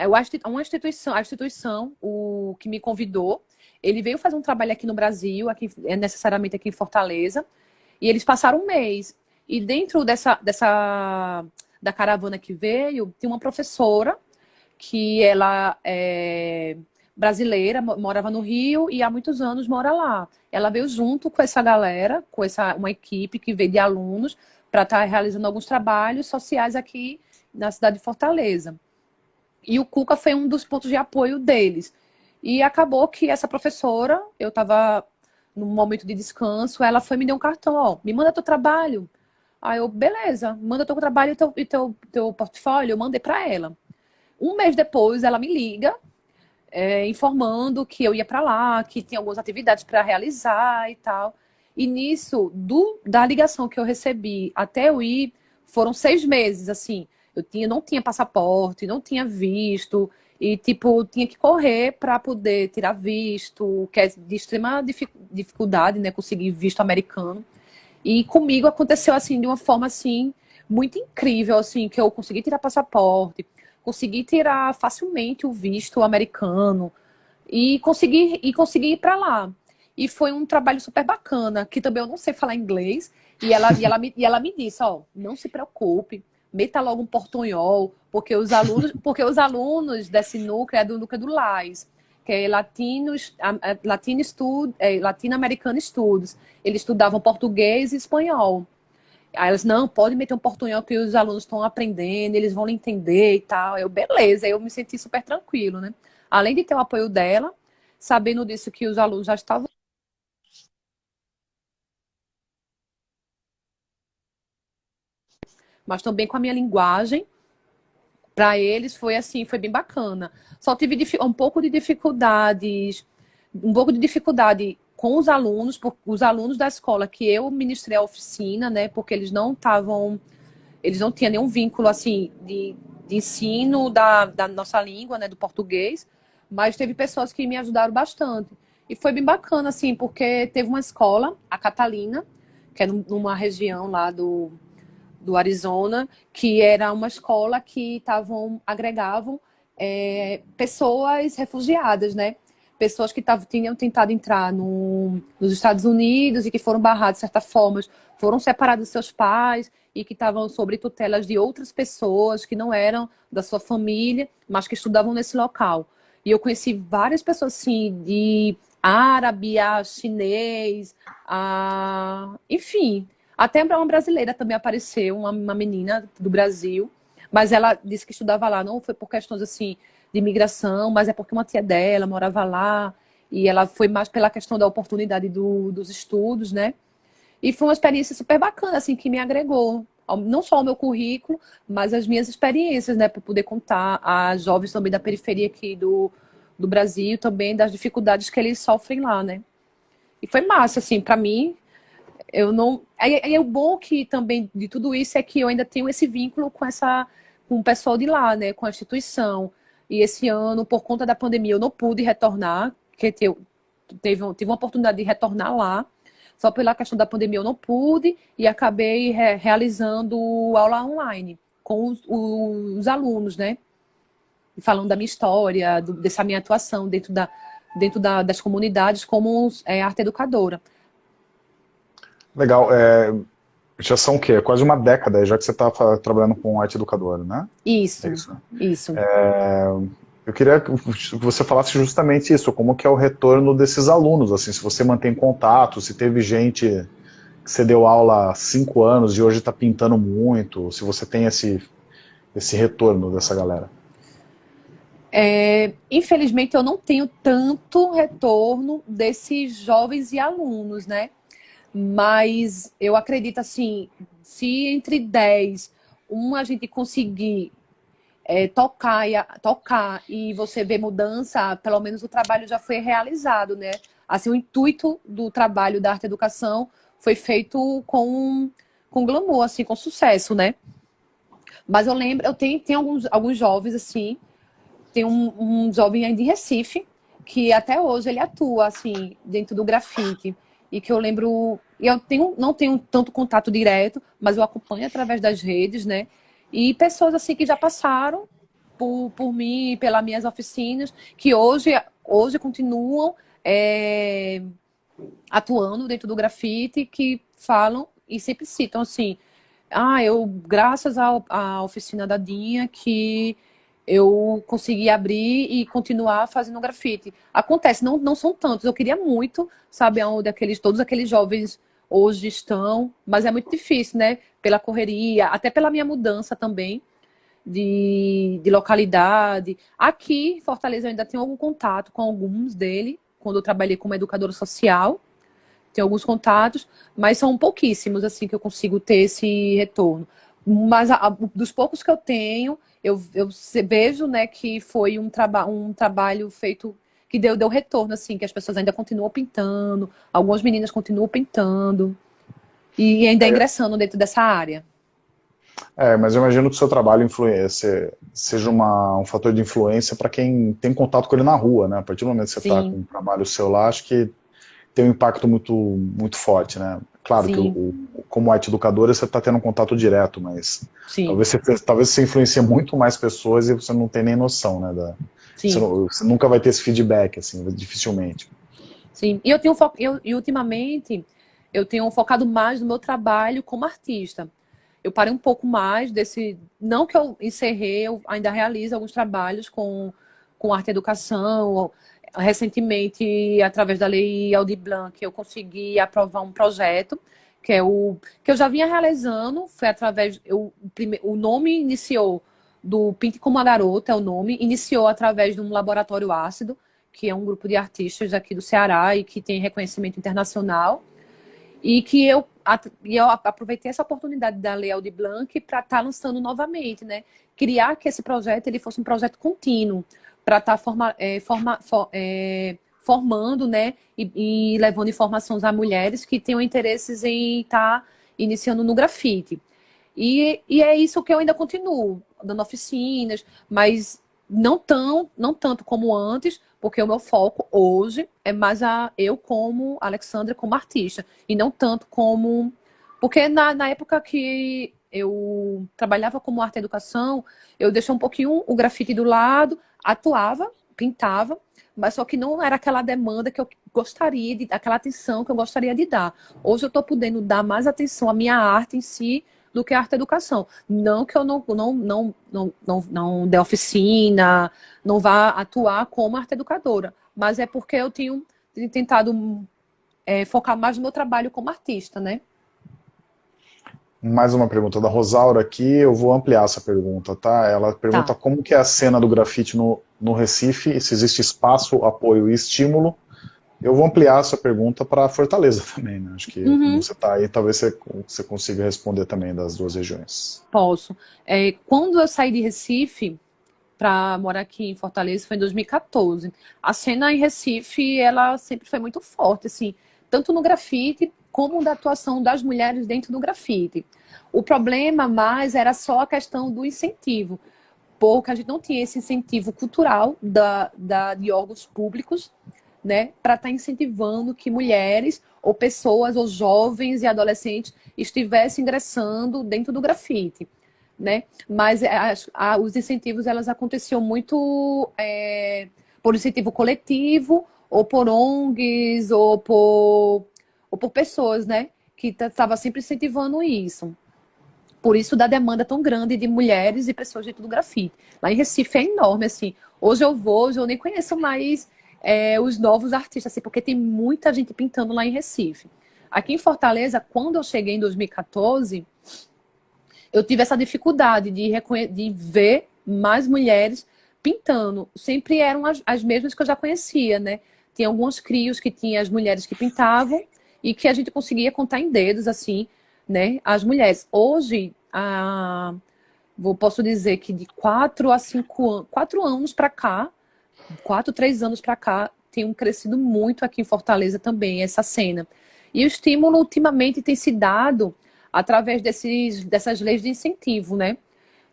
Speaker 2: eu acho uma instituição a instituição o que me convidou ele veio fazer um trabalho aqui no Brasil, aqui é necessariamente aqui em Fortaleza, e eles passaram um mês. E dentro dessa, dessa da caravana que veio, tem uma professora que ela é brasileira, morava no Rio e há muitos anos mora lá. Ela veio junto com essa galera, com essa uma equipe que veio de alunos para estar tá realizando alguns trabalhos sociais aqui na cidade de Fortaleza. E o Cuca foi um dos pontos de apoio deles. E acabou que essa professora, eu estava no momento de descanso, ela foi me deu um cartão, ó, me manda teu trabalho. Aí eu, beleza, manda teu trabalho e teu, teu, teu portfólio, eu mandei para ela. Um mês depois, ela me liga, é, informando que eu ia para lá, que tinha algumas atividades para realizar e tal. E nisso, do, da ligação que eu recebi até eu ir, foram seis meses, assim. Eu tinha, não tinha passaporte, não tinha visto, e, tipo, tinha que correr para poder tirar visto, que é de extrema dificuldade, né? Conseguir visto americano. E comigo aconteceu, assim, de uma forma, assim, muito incrível, assim, que eu consegui tirar passaporte, consegui tirar facilmente o visto americano e consegui, e consegui ir para lá. E foi um trabalho super bacana, que também eu não sei falar inglês, e ela, e ela, me, e ela me disse, ó, não se preocupe, meta logo um portunhol, porque os alunos, porque os alunos desse núcleo é do núcleo do LAIS, que é Latinos, Latino Stud, é, Latino-Americano Estudos. Eles estudavam português e espanhol. Aí elas, não, pode meter um portunhol que os alunos estão aprendendo, eles vão entender e tal. Eu, beleza, eu me senti super tranquilo, né? Além de ter o apoio dela, sabendo disso que os alunos já estavam mas também com a minha linguagem. Para eles foi assim, foi bem bacana. Só tive um pouco de dificuldades, um pouco de dificuldade com os alunos, os alunos da escola que eu ministrei a oficina, né? Porque eles não estavam, eles não tinham nenhum vínculo assim de, de ensino da, da nossa língua, né? Do português. Mas teve pessoas que me ajudaram bastante. E foi bem bacana, assim, porque teve uma escola, a Catalina, que é numa região lá do, do Arizona, que era uma escola que tavam, agregavam é, pessoas refugiadas, né? Pessoas que tavam, tinham tentado entrar no, nos Estados Unidos e que foram barradas de certa forma, foram separados de seus pais e que estavam sob tutelas de outras pessoas que não eram da sua família, mas que estudavam nesse local. E eu conheci várias pessoas, assim, de árabe a chinês, a... enfim, até uma brasileira também apareceu, uma, uma menina do Brasil, mas ela disse que estudava lá, não foi por questões assim de imigração, mas é porque uma tia dela morava lá e ela foi mais pela questão da oportunidade do, dos estudos, né? E foi uma experiência super bacana, assim, que me agregou, não só o meu currículo, mas as minhas experiências, né, para poder contar a jovens também da periferia aqui do, do Brasil, também das dificuldades que eles sofrem lá, né? E foi massa, assim, para mim, eu não. Aí, é o bom que também de tudo isso é que eu ainda tenho esse vínculo com essa com o pessoal de lá, né, com a instituição. E esse ano, por conta da pandemia, eu não pude retornar, porque teve, teve, tive uma oportunidade de retornar lá. Só pela questão da pandemia eu não pude e acabei re, realizando aula online com os, os, alunos, né? Falando da minha história, do, dessa minha atuação dentro, da, dentro da, das comunidades como é, arte educadora.
Speaker 1: Legal. É, Já são o quê? Quase uma década, já que você está trabalhando com arte educadora, né?
Speaker 2: Isso, é isso. isso.
Speaker 1: É, eu queria que você falasse justamente isso, como que é o retorno desses alunos, assim, se você mantém contato, se teve gente que você deu aula há cinco anos e hoje está pintando muito, se você tem esse, esse retorno dessa galera.
Speaker 2: É, infelizmente, eu não tenho tanto retorno desses jovens e alunos, né? Mas eu acredito, assim, se entre 10, um a gente conseguir é, tocar, e, tocar e você ver mudança, pelo menos o trabalho já foi realizado, né? Assim, o intuito do trabalho da arte educação foi feito com, com glamour, assim, com sucesso, né? Mas eu lembro, eu tenho, tenho alguns, alguns jovens, assim, tem um, um jovem aí de Recife, que até hoje ele atua, assim, dentro do grafite. E que eu lembro, eu tenho, não tenho tanto contato direto, mas eu acompanho através das redes, né? E pessoas assim que já passaram por, por mim, pelas minhas oficinas, que hoje, hoje continuam é, atuando dentro do grafite, que falam e sempre citam assim, ah, eu, graças à oficina da Dinha, que eu consegui abrir e continuar fazendo grafite. Acontece, não, não são tantos, eu queria muito saber onde aqueles, todos aqueles jovens hoje estão, mas é muito difícil, né? Pela correria, até pela minha mudança também de, de localidade. Aqui em Fortaleza eu ainda tenho algum contato com alguns dele, quando eu trabalhei como educadora social. Tenho alguns contatos, mas são pouquíssimos, assim, que eu consigo ter esse retorno. Mas a, a, dos poucos que eu tenho, eu, eu vejo, né, que foi um, traba um trabalho feito que deu, deu retorno, assim, que as pessoas ainda continuam pintando, algumas meninas continuam pintando e ainda é. ingressando dentro dessa área.
Speaker 1: É, mas eu imagino que o seu trabalho seja uma, um fator de influência para quem tem contato com ele na rua, né? A partir do momento que você está com um trabalho seu lá, acho que tem um impacto muito, muito forte, né? Claro Sim. que o, como arte educadora você está tendo um contato direto, mas talvez você, talvez você influencie muito mais pessoas e você não tem nem noção, né? Da, Sim. Você, você, nunca vai ter esse feedback, assim, dificilmente.
Speaker 2: Sim, e eu tenho eu, e ultimamente eu tenho focado mais no meu trabalho como artista. Eu parei um pouco mais desse. Não que eu encerrei, eu ainda realizo alguns trabalhos com, com arte e educação. Recentemente, através da lei Aldir Blanc, eu consegui aprovar um projeto que é o que eu já vinha realizando, foi através eu, o nome iniciou do Pinte como a Garota, é o nome, iniciou através de um laboratório ácido, que é um grupo de artistas aqui do Ceará e que tem reconhecimento internacional. E que eu, eu aproveitei essa oportunidade da Lei Aldir Blanc para estar tá lançando novamente, né? Criar que esse projeto ele fosse um projeto contínuo, para estar tá forma, é, forma, for, é, formando, né? E, e, levando informações a mulheres que tenham interesses em estar tá iniciando no grafite. E, e é isso que eu ainda continuo, dando oficinas, mas não, tão, não tanto como antes, porque o meu foco hoje é mais a eu como Alexandra, como artista, e não tanto como... Porque na, na época que eu trabalhava como arte e educação, eu deixei um pouquinho o grafite do lado, atuava, pintava, mas só que não era aquela demanda que eu gostaria de, aquela atenção que eu gostaria de dar. Hoje eu estou podendo dar mais atenção à minha arte em si, do que a arte educação. Não que eu não, não, não, não, não, não dê oficina, não vá atuar como arte educadora, mas é porque eu tenho tentado é, focar mais no meu trabalho como artista, né?
Speaker 1: Mais uma pergunta da Rosaura aqui, eu vou ampliar essa pergunta, tá? Ela pergunta tá. como que é a cena do grafite no, no Recife, se existe espaço, apoio e estímulo eu vou ampliar essa pergunta para Fortaleza também, né? Acho que uhum. você está aí, talvez você, você consiga responder também das duas regiões.
Speaker 2: Posso. É, quando eu saí de Recife para morar aqui em Fortaleza foi em 2014. A cena em Recife, ela sempre foi muito forte, assim, tanto no grafite como da atuação das mulheres dentro do grafite. O problema mais era só a questão do incentivo, porque a gente não tinha esse incentivo cultural da, da, de órgãos públicos né, para estar tá incentivando que mulheres ou pessoas ou jovens e adolescentes estivessem ingressando dentro do grafite, né? Mas é, as, a, os incentivos elas aconteciam muito é, por incentivo coletivo ou por ONGs ou por, ou por pessoas, né? que estava sempre incentivando isso. Por isso da demanda tão grande de mulheres e pessoas de tudo grafite. Lá em Recife é enorme, assim. Hoje eu vou, hoje eu nem conheço mais é, os novos artistas, assim, porque tem muita gente pintando lá em Recife. Aqui em Fortaleza, quando eu cheguei em 2014, eu tive essa dificuldade de, de ver mais mulheres pintando. Sempre eram as, as mesmas que eu já conhecia, né? Tinha alguns crios que tinha as mulheres que pintavam e que a gente conseguia contar em dedos, assim, né? As mulheres. Hoje, a, vou, posso dizer que de quatro a cinco anos, anos para cá, quatro, três anos para cá, tem crescido muito aqui em Fortaleza também, essa cena. E o estímulo, ultimamente, tem se dado através desses, dessas leis de incentivo, né?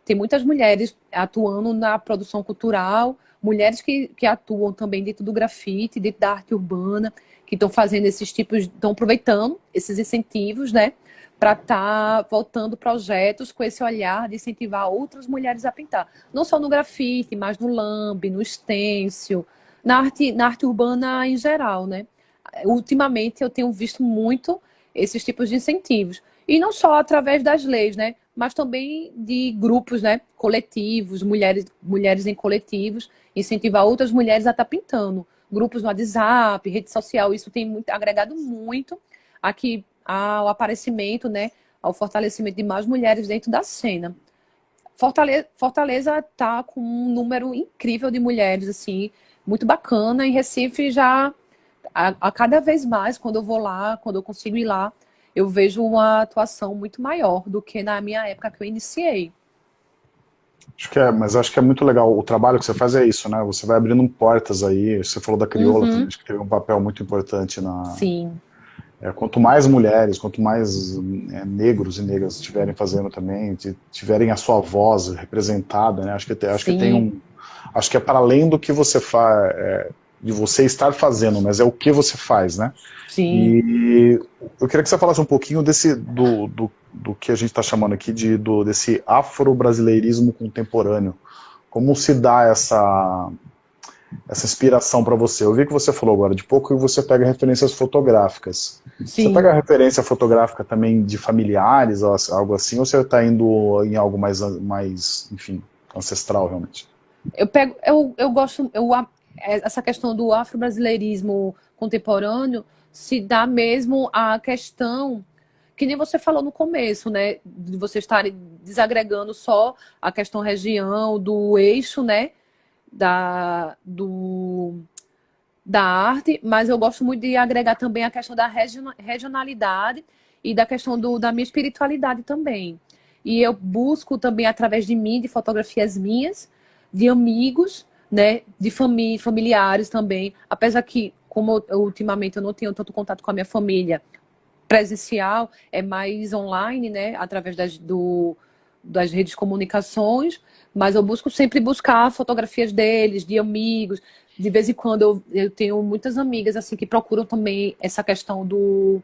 Speaker 2: Tem muitas mulheres atuando na produção cultural, mulheres que, que atuam também dentro do grafite, dentro da arte urbana, que estão fazendo esses tipos, estão aproveitando esses incentivos, né? Para estar tá voltando projetos com esse olhar de incentivar outras mulheres a pintar. Não só no grafite, mas no lambe, no stencil, na arte, na arte urbana em geral, né? Ultimamente eu tenho visto muito esses tipos de incentivos. E não só através das leis, né? Mas também de grupos, né? Coletivos, mulheres, mulheres em coletivos, incentivar outras mulheres a estar tá pintando. Grupos no WhatsApp, rede social, isso tem muito, agregado muito aqui ao aparecimento, né? Ao fortalecimento de mais mulheres dentro da cena. Fortaleza, Fortaleza tá com um número incrível de mulheres, assim, muito bacana. Em Recife já, a, a cada vez mais, quando eu vou lá, quando eu consigo ir lá, eu vejo uma atuação muito maior do que na minha época que eu iniciei.
Speaker 1: Acho que é, mas acho que é muito legal. O trabalho que você faz é isso, né? Você vai abrindo portas aí. Você falou da crioula, uhum. também, acho que teve um papel muito importante na.
Speaker 2: Sim.
Speaker 1: É, quanto mais mulheres, quanto mais é, negros e negras estiverem fazendo também, tiverem a sua voz representada, né? Acho que acho que tem um, acho que é para além do que você faz, é, de você estar fazendo, mas é o que você faz, né?
Speaker 2: Sim.
Speaker 1: E eu queria que você falasse um pouquinho desse, do, do, do que a gente está chamando aqui de, do, desse afro-brasileirismo contemporâneo. Como se dá essa, essa inspiração para você? Eu vi que você falou agora de pouco que você pega referências fotográficas. Sim. Você pega referência fotográfica também de familiares, algo assim, ou você está indo em algo mais, mais, enfim, ancestral realmente?
Speaker 2: Eu pego, eu, eu gosto, eu, essa questão do afro-brasileirismo contemporâneo, se dá mesmo a questão que nem você falou no começo, né? De você estar desagregando só a questão região, do eixo, né? Da, do, da arte, mas eu gosto muito de agregar também a questão da regionalidade e da questão do, da minha espiritualidade também. E eu busco também, através de mim, de fotografias minhas, de amigos, né? De famí familiares também. Apesar que como eu, ultimamente eu não tenho tanto contato com a minha família presencial, é mais online, né, através das, do, das redes de comunicações, mas eu busco sempre buscar fotografias deles, de amigos, de vez em quando eu, eu tenho muitas amigas assim que procuram também essa questão do,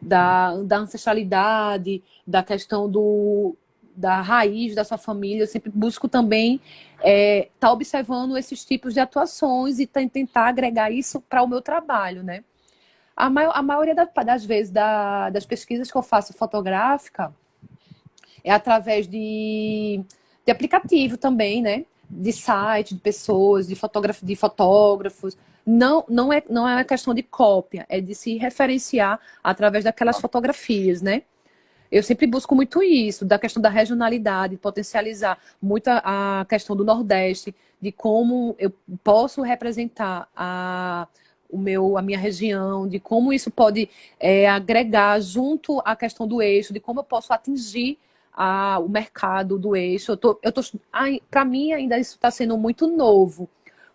Speaker 2: da, da ancestralidade, da questão do, da raiz da sua família, eu sempre busco também estar é, tá observando esses tipos de atuações e tentar agregar isso para o meu trabalho, né? A, a maioria das vezes da, das pesquisas que eu faço fotográfica é através de, de aplicativo também, né? De site, de pessoas, de, fotógrafo, de fotógrafos. Não, não, é, não é uma questão de cópia, é de se referenciar através daquelas fotografias, né? Eu sempre busco muito isso, da questão da regionalidade, potencializar muito a, a questão do Nordeste, de como eu posso representar a, o meu, a minha região, de como isso pode é, agregar junto à questão do eixo, de como eu posso atingir a, o mercado do eixo. Eu tô, eu tô, Para mim, ainda isso está sendo muito novo,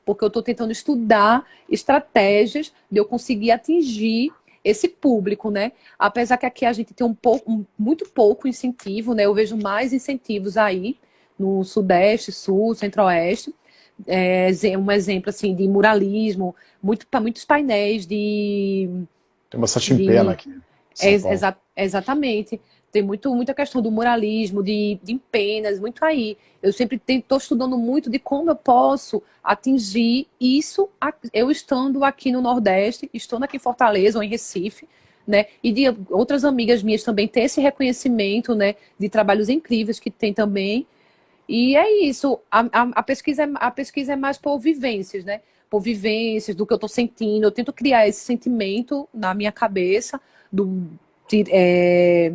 Speaker 2: porque eu estou tentando estudar estratégias de eu conseguir atingir esse público, né? Apesar que aqui a gente tem um pouco, um, muito pouco incentivo, né? Eu vejo mais incentivos aí no Sudeste, Sul, Centro-Oeste. É, um exemplo assim de muralismo, muito, muitos painéis de.
Speaker 1: Tem bastante de, pena aqui.
Speaker 2: É, exa exatamente. Tem muito, muita questão do muralismo, de, de empenas, muito aí. Eu sempre estou estudando muito de como eu posso atingir isso, eu estando aqui no Nordeste, estando aqui em Fortaleza ou em Recife, né? E de outras amigas minhas também ter esse reconhecimento, né? De trabalhos incríveis que tem também. E é isso. A, a, a pesquisa, é, a pesquisa é mais por vivências, né? Por vivências, do que eu estou sentindo. Eu tento criar esse sentimento na minha cabeça, do, de, é,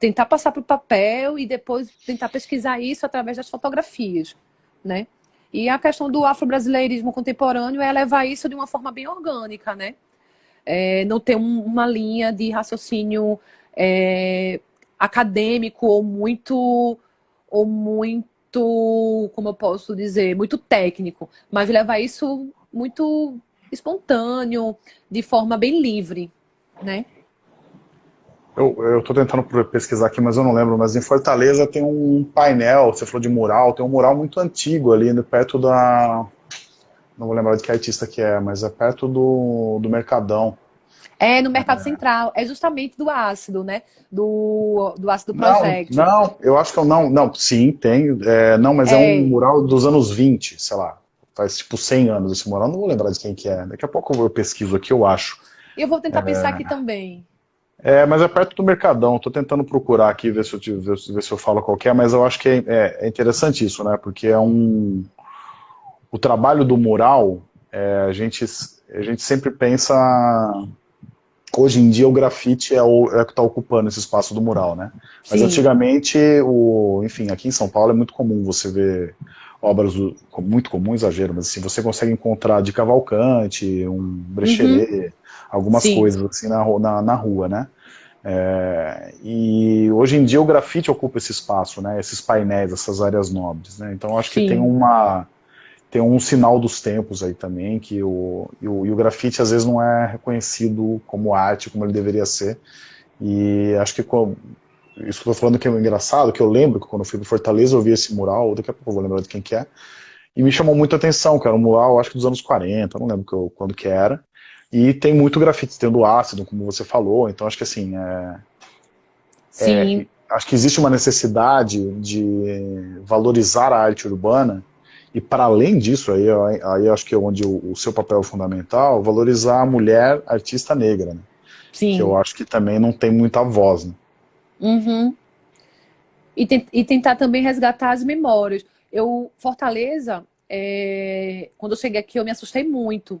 Speaker 2: tentar passar para o papel e depois tentar pesquisar isso através das fotografias, né? E a questão do afro-brasileirismo contemporâneo é levar isso de uma forma bem orgânica, né? É, não ter um, uma linha de raciocínio é, acadêmico ou muito, ou muito, como eu posso dizer, muito técnico, mas levar isso muito espontâneo, de forma bem livre, né?
Speaker 1: Eu estou tentando pesquisar aqui, mas eu não lembro. Mas em Fortaleza tem um painel, você falou de mural, tem um mural muito antigo ali, perto da... Não vou lembrar de que artista que é, mas é perto do, do Mercadão.
Speaker 2: É, no Mercado é. Central. É justamente do ácido, né? Do, do ácido Project.
Speaker 1: Não, não, eu acho que eu não... Não, sim, tem. É, não, mas é. é. um mural dos anos 20, sei lá. Faz tipo 100 anos esse mural. Não vou lembrar de quem que é. Daqui a pouco eu pesquiso aqui, eu acho.
Speaker 2: Eu vou tentar é... pensar aqui também.
Speaker 1: É, mas é perto do Mercadão. Estou tentando procurar aqui, ver se eu, ver, ver se eu falo qualquer, mas eu acho que é, é, é, interessante isso, né? Porque é um... O trabalho do mural, é, a, gente, a gente sempre pensa... Hoje em dia o grafite é o, é o que está ocupando esse espaço do mural, né? Mas Sim. antigamente, o, enfim, aqui em São Paulo é muito comum você ver obras, do, muito comum, exagero, mas assim, você consegue encontrar de Cavalcante, um Brecherê, uhum algumas Sim. coisas assim na, na, na rua, né? É, e hoje em dia o grafite ocupa esse espaço, né? Esses painéis, essas áreas nobres, né? Então acho Sim. que tem uma tem um sinal dos tempos aí também que o, e o, e o grafite às vezes não é reconhecido como arte como ele deveria ser. E acho que com, isso que eu tô falando que é engraçado, que eu lembro que quando eu fui para Fortaleza eu vi esse mural, daqui a pouco eu vou lembrar de quem que é, e me chamou muita atenção, que era um mural, acho que dos anos 40, não lembro que eu, quando que era, e tem muito grafite, tem do ácido, como você falou, então acho que assim, é,
Speaker 2: Sim.
Speaker 1: É, acho que existe uma necessidade de valorizar a arte urbana, e para além disso, aí, aí acho que é onde o, o, seu papel é fundamental, valorizar a mulher artista negra, né?
Speaker 2: Sim.
Speaker 1: que eu acho que também não tem muita voz. Né?
Speaker 2: Uhum. E, te, e tentar também resgatar as memórias. Eu, Fortaleza, é, quando eu cheguei aqui eu me assustei muito,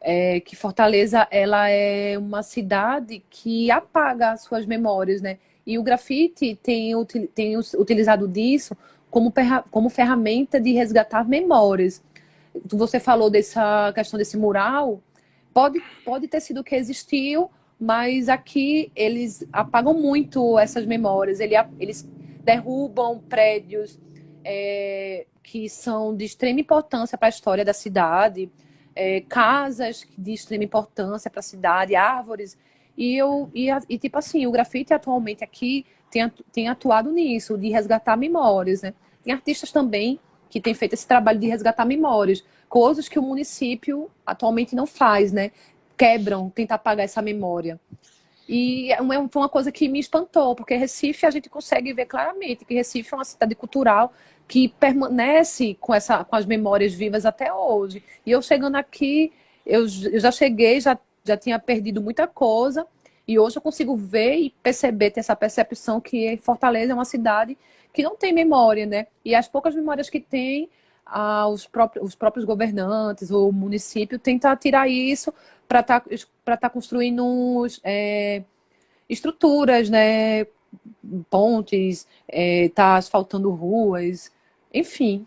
Speaker 2: é, que Fortaleza ela é uma cidade que apaga as suas memórias, né? E o grafite tem, tem utilizado disso como, como ferramenta de resgatar memórias. Você falou dessa questão desse mural, pode, pode ter sido que existiu, mas aqui eles apagam muito essas memórias, eles derrubam prédios é, que são de extrema importância para a história da cidade, é, casas de extrema importância para a cidade, árvores. E, eu, e, e, tipo assim, o grafite atualmente aqui tem, tem atuado nisso, de resgatar memórias, né? Tem artistas também que têm feito esse trabalho de resgatar memórias, coisas que o município atualmente não faz, né? Quebram, tentar apagar essa memória. E é foi uma coisa que me espantou, porque Recife a gente consegue ver claramente que Recife é uma cidade cultural que permanece com, essa, com as memórias vivas até hoje. E eu chegando aqui, eu, eu já cheguei, já, já tinha perdido muita coisa, e hoje eu consigo ver e perceber, ter essa percepção que Fortaleza é uma cidade que não tem memória, né? E as poucas memórias que tem, ah, os, próprios, os próprios governantes, o município, tentar tirar isso para estar tá, tá construindo é, estruturas, né? Pontes, é, tá asfaltando ruas, enfim.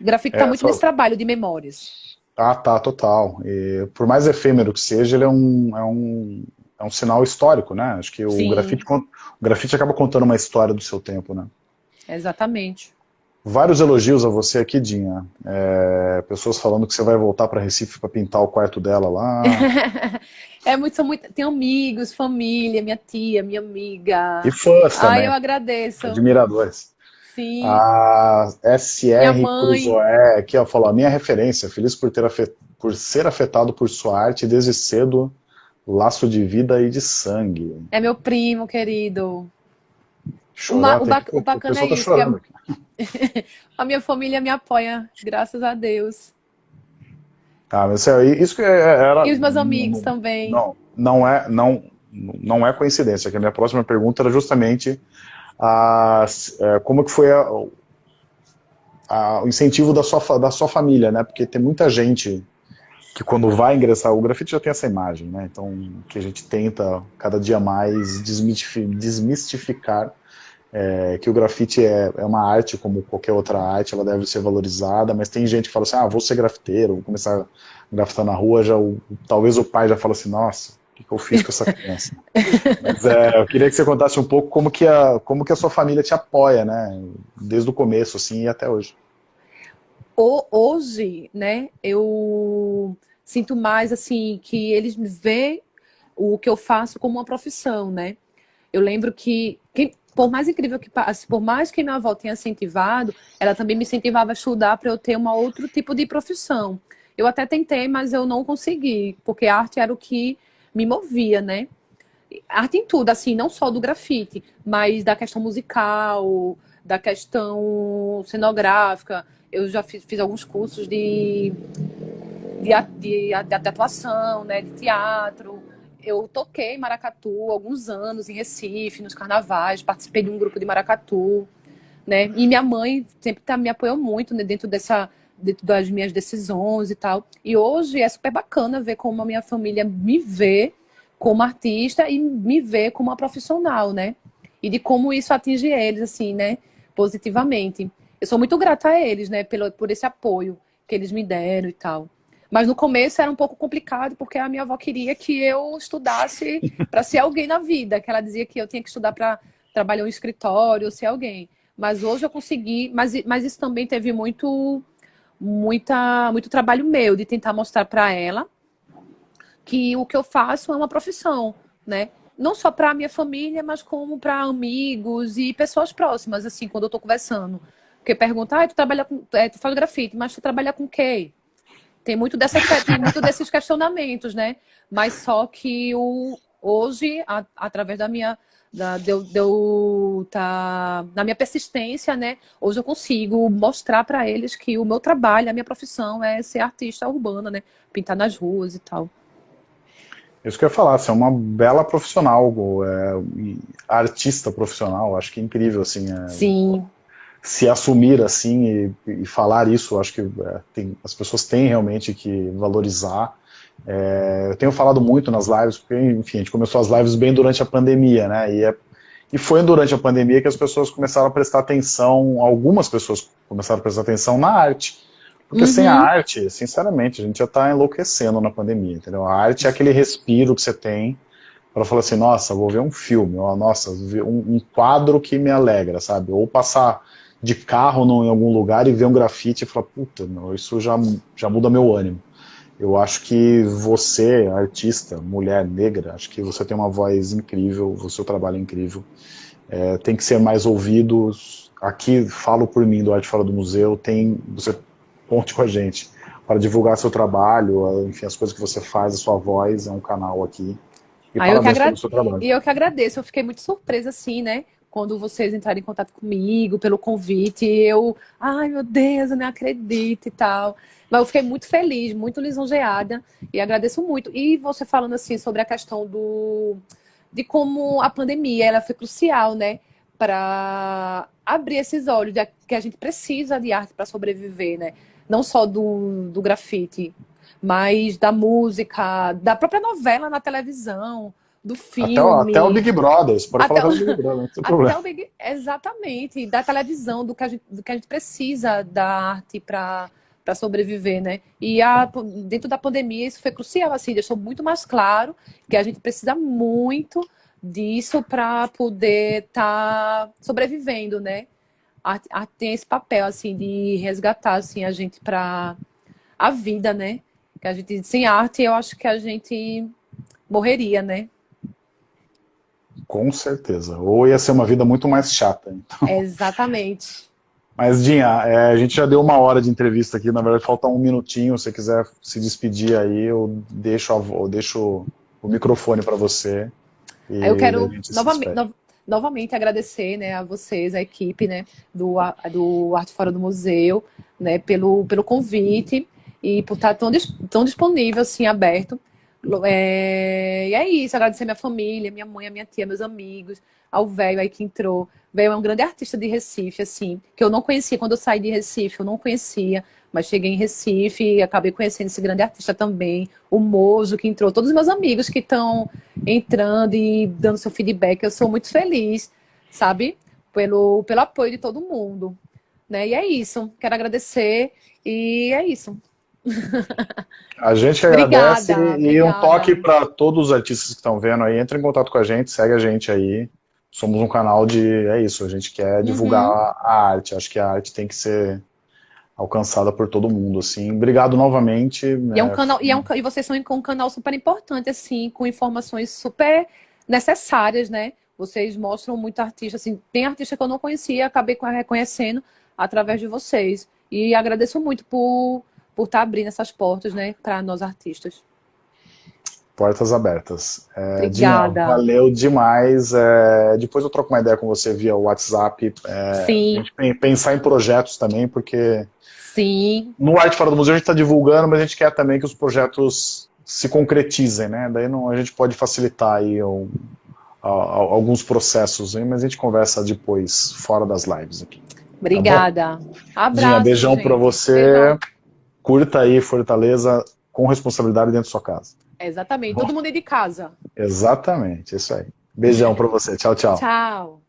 Speaker 2: O grafite está é, muito só... nesse trabalho de memórias.
Speaker 1: Ah, tá, total. E, por mais efêmero que seja, ele é um, é um, é um sinal histórico, né? Acho que o grafite, o grafite acaba contando uma história do seu tempo, né?
Speaker 2: Exatamente.
Speaker 1: Vários elogios a você aqui, Dinha. É, pessoas falando que você vai voltar para Recife para pintar o quarto dela lá.
Speaker 2: é muito, são muito, tem amigos, família, minha tia, minha amiga.
Speaker 1: E fãs também.
Speaker 2: Ai, eu agradeço.
Speaker 1: Admiradores.
Speaker 2: Sim.
Speaker 1: A SR Cruzoé, aqui ó, falou, a minha referência, feliz por, ter afet... por ser afetado por sua arte desde cedo, laço de vida e de sangue.
Speaker 2: É meu primo, querido. Chorar, o, ba que... o bacana é tá isso. A... a... minha família me apoia, graças a Deus.
Speaker 1: Ah, mas é, isso que é, era...
Speaker 2: E os meus amigos não, também.
Speaker 1: Não, não é, não, não é coincidência, que a minha próxima pergunta era justamente a, a, como que foi a, a, o incentivo da sua, da sua família, né? Porque tem muita gente que quando vai ingressar, o grafite já tem essa imagem, né? Então, que a gente tenta cada dia mais desmistificar é, que o grafite é, é, uma arte como qualquer outra arte, ela deve ser valorizada, mas tem gente que fala assim, ah, vou ser grafiteiro, vou começar a grafitar na rua, já, o, talvez o pai já fala assim, nossa, que, que eu fiz com essa criança? mas é, eu queria que você contasse um pouco como que, a, como que a sua família te apoia, né, desde o começo, assim, e até hoje
Speaker 2: hoje, né, eu sinto mais assim que eles veem o que eu faço como uma profissão, né? Eu lembro que, que por mais incrível que passe, por mais que minha avó tenha incentivado, ela também me incentivava a estudar para eu ter um outro tipo de profissão. Eu até tentei, mas eu não consegui, porque arte era o que me movia, né? Arte em tudo, assim, não só do grafite, mas da questão musical, da questão cenográfica, eu já fiz, fiz alguns cursos de, de, de, de, atuação, né, de teatro. Eu toquei Maracatu alguns anos, em Recife, nos carnavais, participei de um grupo de Maracatu. Né? E minha mãe sempre tá, me apoiou muito né, dentro dessa das minhas decisões e tal. E hoje é super bacana ver como a minha família me vê como artista e me vê como uma profissional, né? E de como isso atinge eles, assim, né? Positivamente eu sou muito grata a eles, né, pelo, por esse apoio que eles me deram e tal. Mas no começo era um pouco complicado, porque a minha avó queria que eu estudasse para ser alguém na vida, que ela dizia que eu tinha que estudar para trabalhar em um escritório, ser alguém. Mas hoje eu consegui, mas, mas isso também teve muito, muita, muito trabalho meu, de tentar mostrar para ela que o que eu faço é uma profissão, né? Não só para a minha família, mas como para amigos e pessoas próximas, assim, quando eu estou conversando. Porque pergunta, ah, tu trabalha com. É, tu faz grafite, mas tu trabalha com quê? Tem muito, dessas, tem muito desses questionamentos, né? Mas só que o, hoje, a, através da minha. Da, deu, deu, tá, na minha persistência, né? Hoje eu consigo mostrar para eles que o meu trabalho, a minha profissão é ser artista urbana, né? Pintar nas ruas e tal.
Speaker 1: Isso que eu ia falar, você é uma bela profissional, é, artista profissional, acho que é incrível, assim. É,
Speaker 2: Sim
Speaker 1: se assumir assim e, e falar isso, acho que é, tem, as pessoas têm realmente que valorizar. É, eu tenho falado muito nas lives, porque, enfim, a gente começou as lives bem durante a pandemia, né, e, é, e foi durante a pandemia que as pessoas começaram a prestar atenção, algumas pessoas começaram a prestar atenção na arte, porque uhum. sem a arte, sinceramente, a gente já está enlouquecendo na pandemia, entendeu? A arte é aquele respiro que você tem para falar assim, nossa, vou ver um filme, ou, nossa, um, um quadro que me alegra, sabe? Ou passar de carro no, em algum lugar e ver um grafite e falar, puta, meu, isso já, já muda meu ânimo. Eu acho que você, artista, mulher negra, acho que você tem uma voz incrível, o seu trabalho é incrível. É, tem que ser mais ouvido. Aqui, falo por mim, do Arte Fora do Museu, tem, você conte com a gente para divulgar seu trabalho, enfim, as coisas que você faz, a sua voz, é um canal aqui.
Speaker 2: E ah, eu que agrade... E eu que agradeço, eu fiquei muito surpresa, assim, né? Quando vocês entrarem em contato comigo, pelo convite, eu, ai meu Deus, eu não acredito e tal. Mas eu fiquei muito feliz, muito lisonjeada e agradeço muito. E você falando assim sobre a questão do de como a pandemia ela foi crucial, né, para abrir esses olhos de que a gente precisa de arte para sobreviver, né? Não só do, do grafite, mas da música, da própria novela na televisão, do filme.
Speaker 1: Até, até o Big Brother, você pode até falar o, do Big Brother, não tem problema.
Speaker 2: O Big, exatamente, da televisão, do que a gente, do que a gente precisa da arte para para sobreviver, né? E a, dentro da pandemia isso foi crucial, assim, deixou muito mais claro que a gente precisa muito disso para poder estar tá sobrevivendo, né? A, a, tem esse papel, assim, de resgatar, assim, a gente para a vida, né? Que a gente, sem arte, eu acho que a gente morreria, né?
Speaker 1: Com certeza. Ou ia ser uma vida muito mais chata. Então.
Speaker 2: Exatamente.
Speaker 1: Mas, Dinha, é, a gente já deu uma hora de entrevista aqui, na verdade falta um minutinho, se você quiser se despedir aí, eu deixo, a, eu deixo o microfone para você.
Speaker 2: eu quero novamente, no, novamente agradecer né, a vocês, a equipe né, do, do Arte Fora do Museu, né, pelo, pelo convite e por estar tão, tão disponível, assim, aberto É, e é isso, agradecer minha família, minha mãe, a minha tia, meus amigos, ao velho aí que entrou. Velho é um grande artista de Recife, assim, que eu não conhecia. Quando eu saí de Recife, eu não conhecia, mas cheguei em Recife e acabei conhecendo esse grande artista também. O Mozo que entrou, todos os meus amigos que estão entrando e dando seu feedback. Eu sou muito feliz, sabe? Pelo, pelo apoio de todo mundo. Né? E é isso. Quero agradecer e é isso.
Speaker 1: A gente agradece obrigada, e obrigada. um toque para todos os artistas que estão vendo aí, entre em contato com a gente, segue a gente aí. Somos um canal de, é isso, a gente quer divulgar uhum. a arte, acho que a arte tem que ser alcançada por todo mundo, assim. Obrigado novamente.
Speaker 2: E, é um né? canal, e, é um, e vocês são um canal super importante, assim, com informações super necessárias, né? Vocês mostram muito artista, assim, tem artista que eu não conhecia, acabei reconhecendo através de vocês. E agradeço muito por por estar tá abrindo essas portas, né, para nós artistas.
Speaker 1: Portas abertas.
Speaker 2: É, Obrigada.
Speaker 1: Valeu demais. É, depois eu troco uma ideia com você via WhatsApp. É,
Speaker 2: Sim.
Speaker 1: pensar em projetos também, porque
Speaker 2: Sim.
Speaker 1: no Arte Fora do Museu a gente está divulgando, mas a gente quer também que os projetos se concretizem, né? Daí não, a gente pode facilitar aí um, a, a, alguns processos, hein? mas a gente conversa depois, fora das lives aqui. Tá
Speaker 2: Obrigada.
Speaker 1: Tá Abraço. Dinha, beijão para você. Beijão curta aí Fortaleza com responsabilidade dentro da sua casa.
Speaker 2: Exatamente, Bom, todo mundo é de casa.
Speaker 1: Exatamente, isso aí. Beijão para você, tchau, tchau.
Speaker 2: Tchau.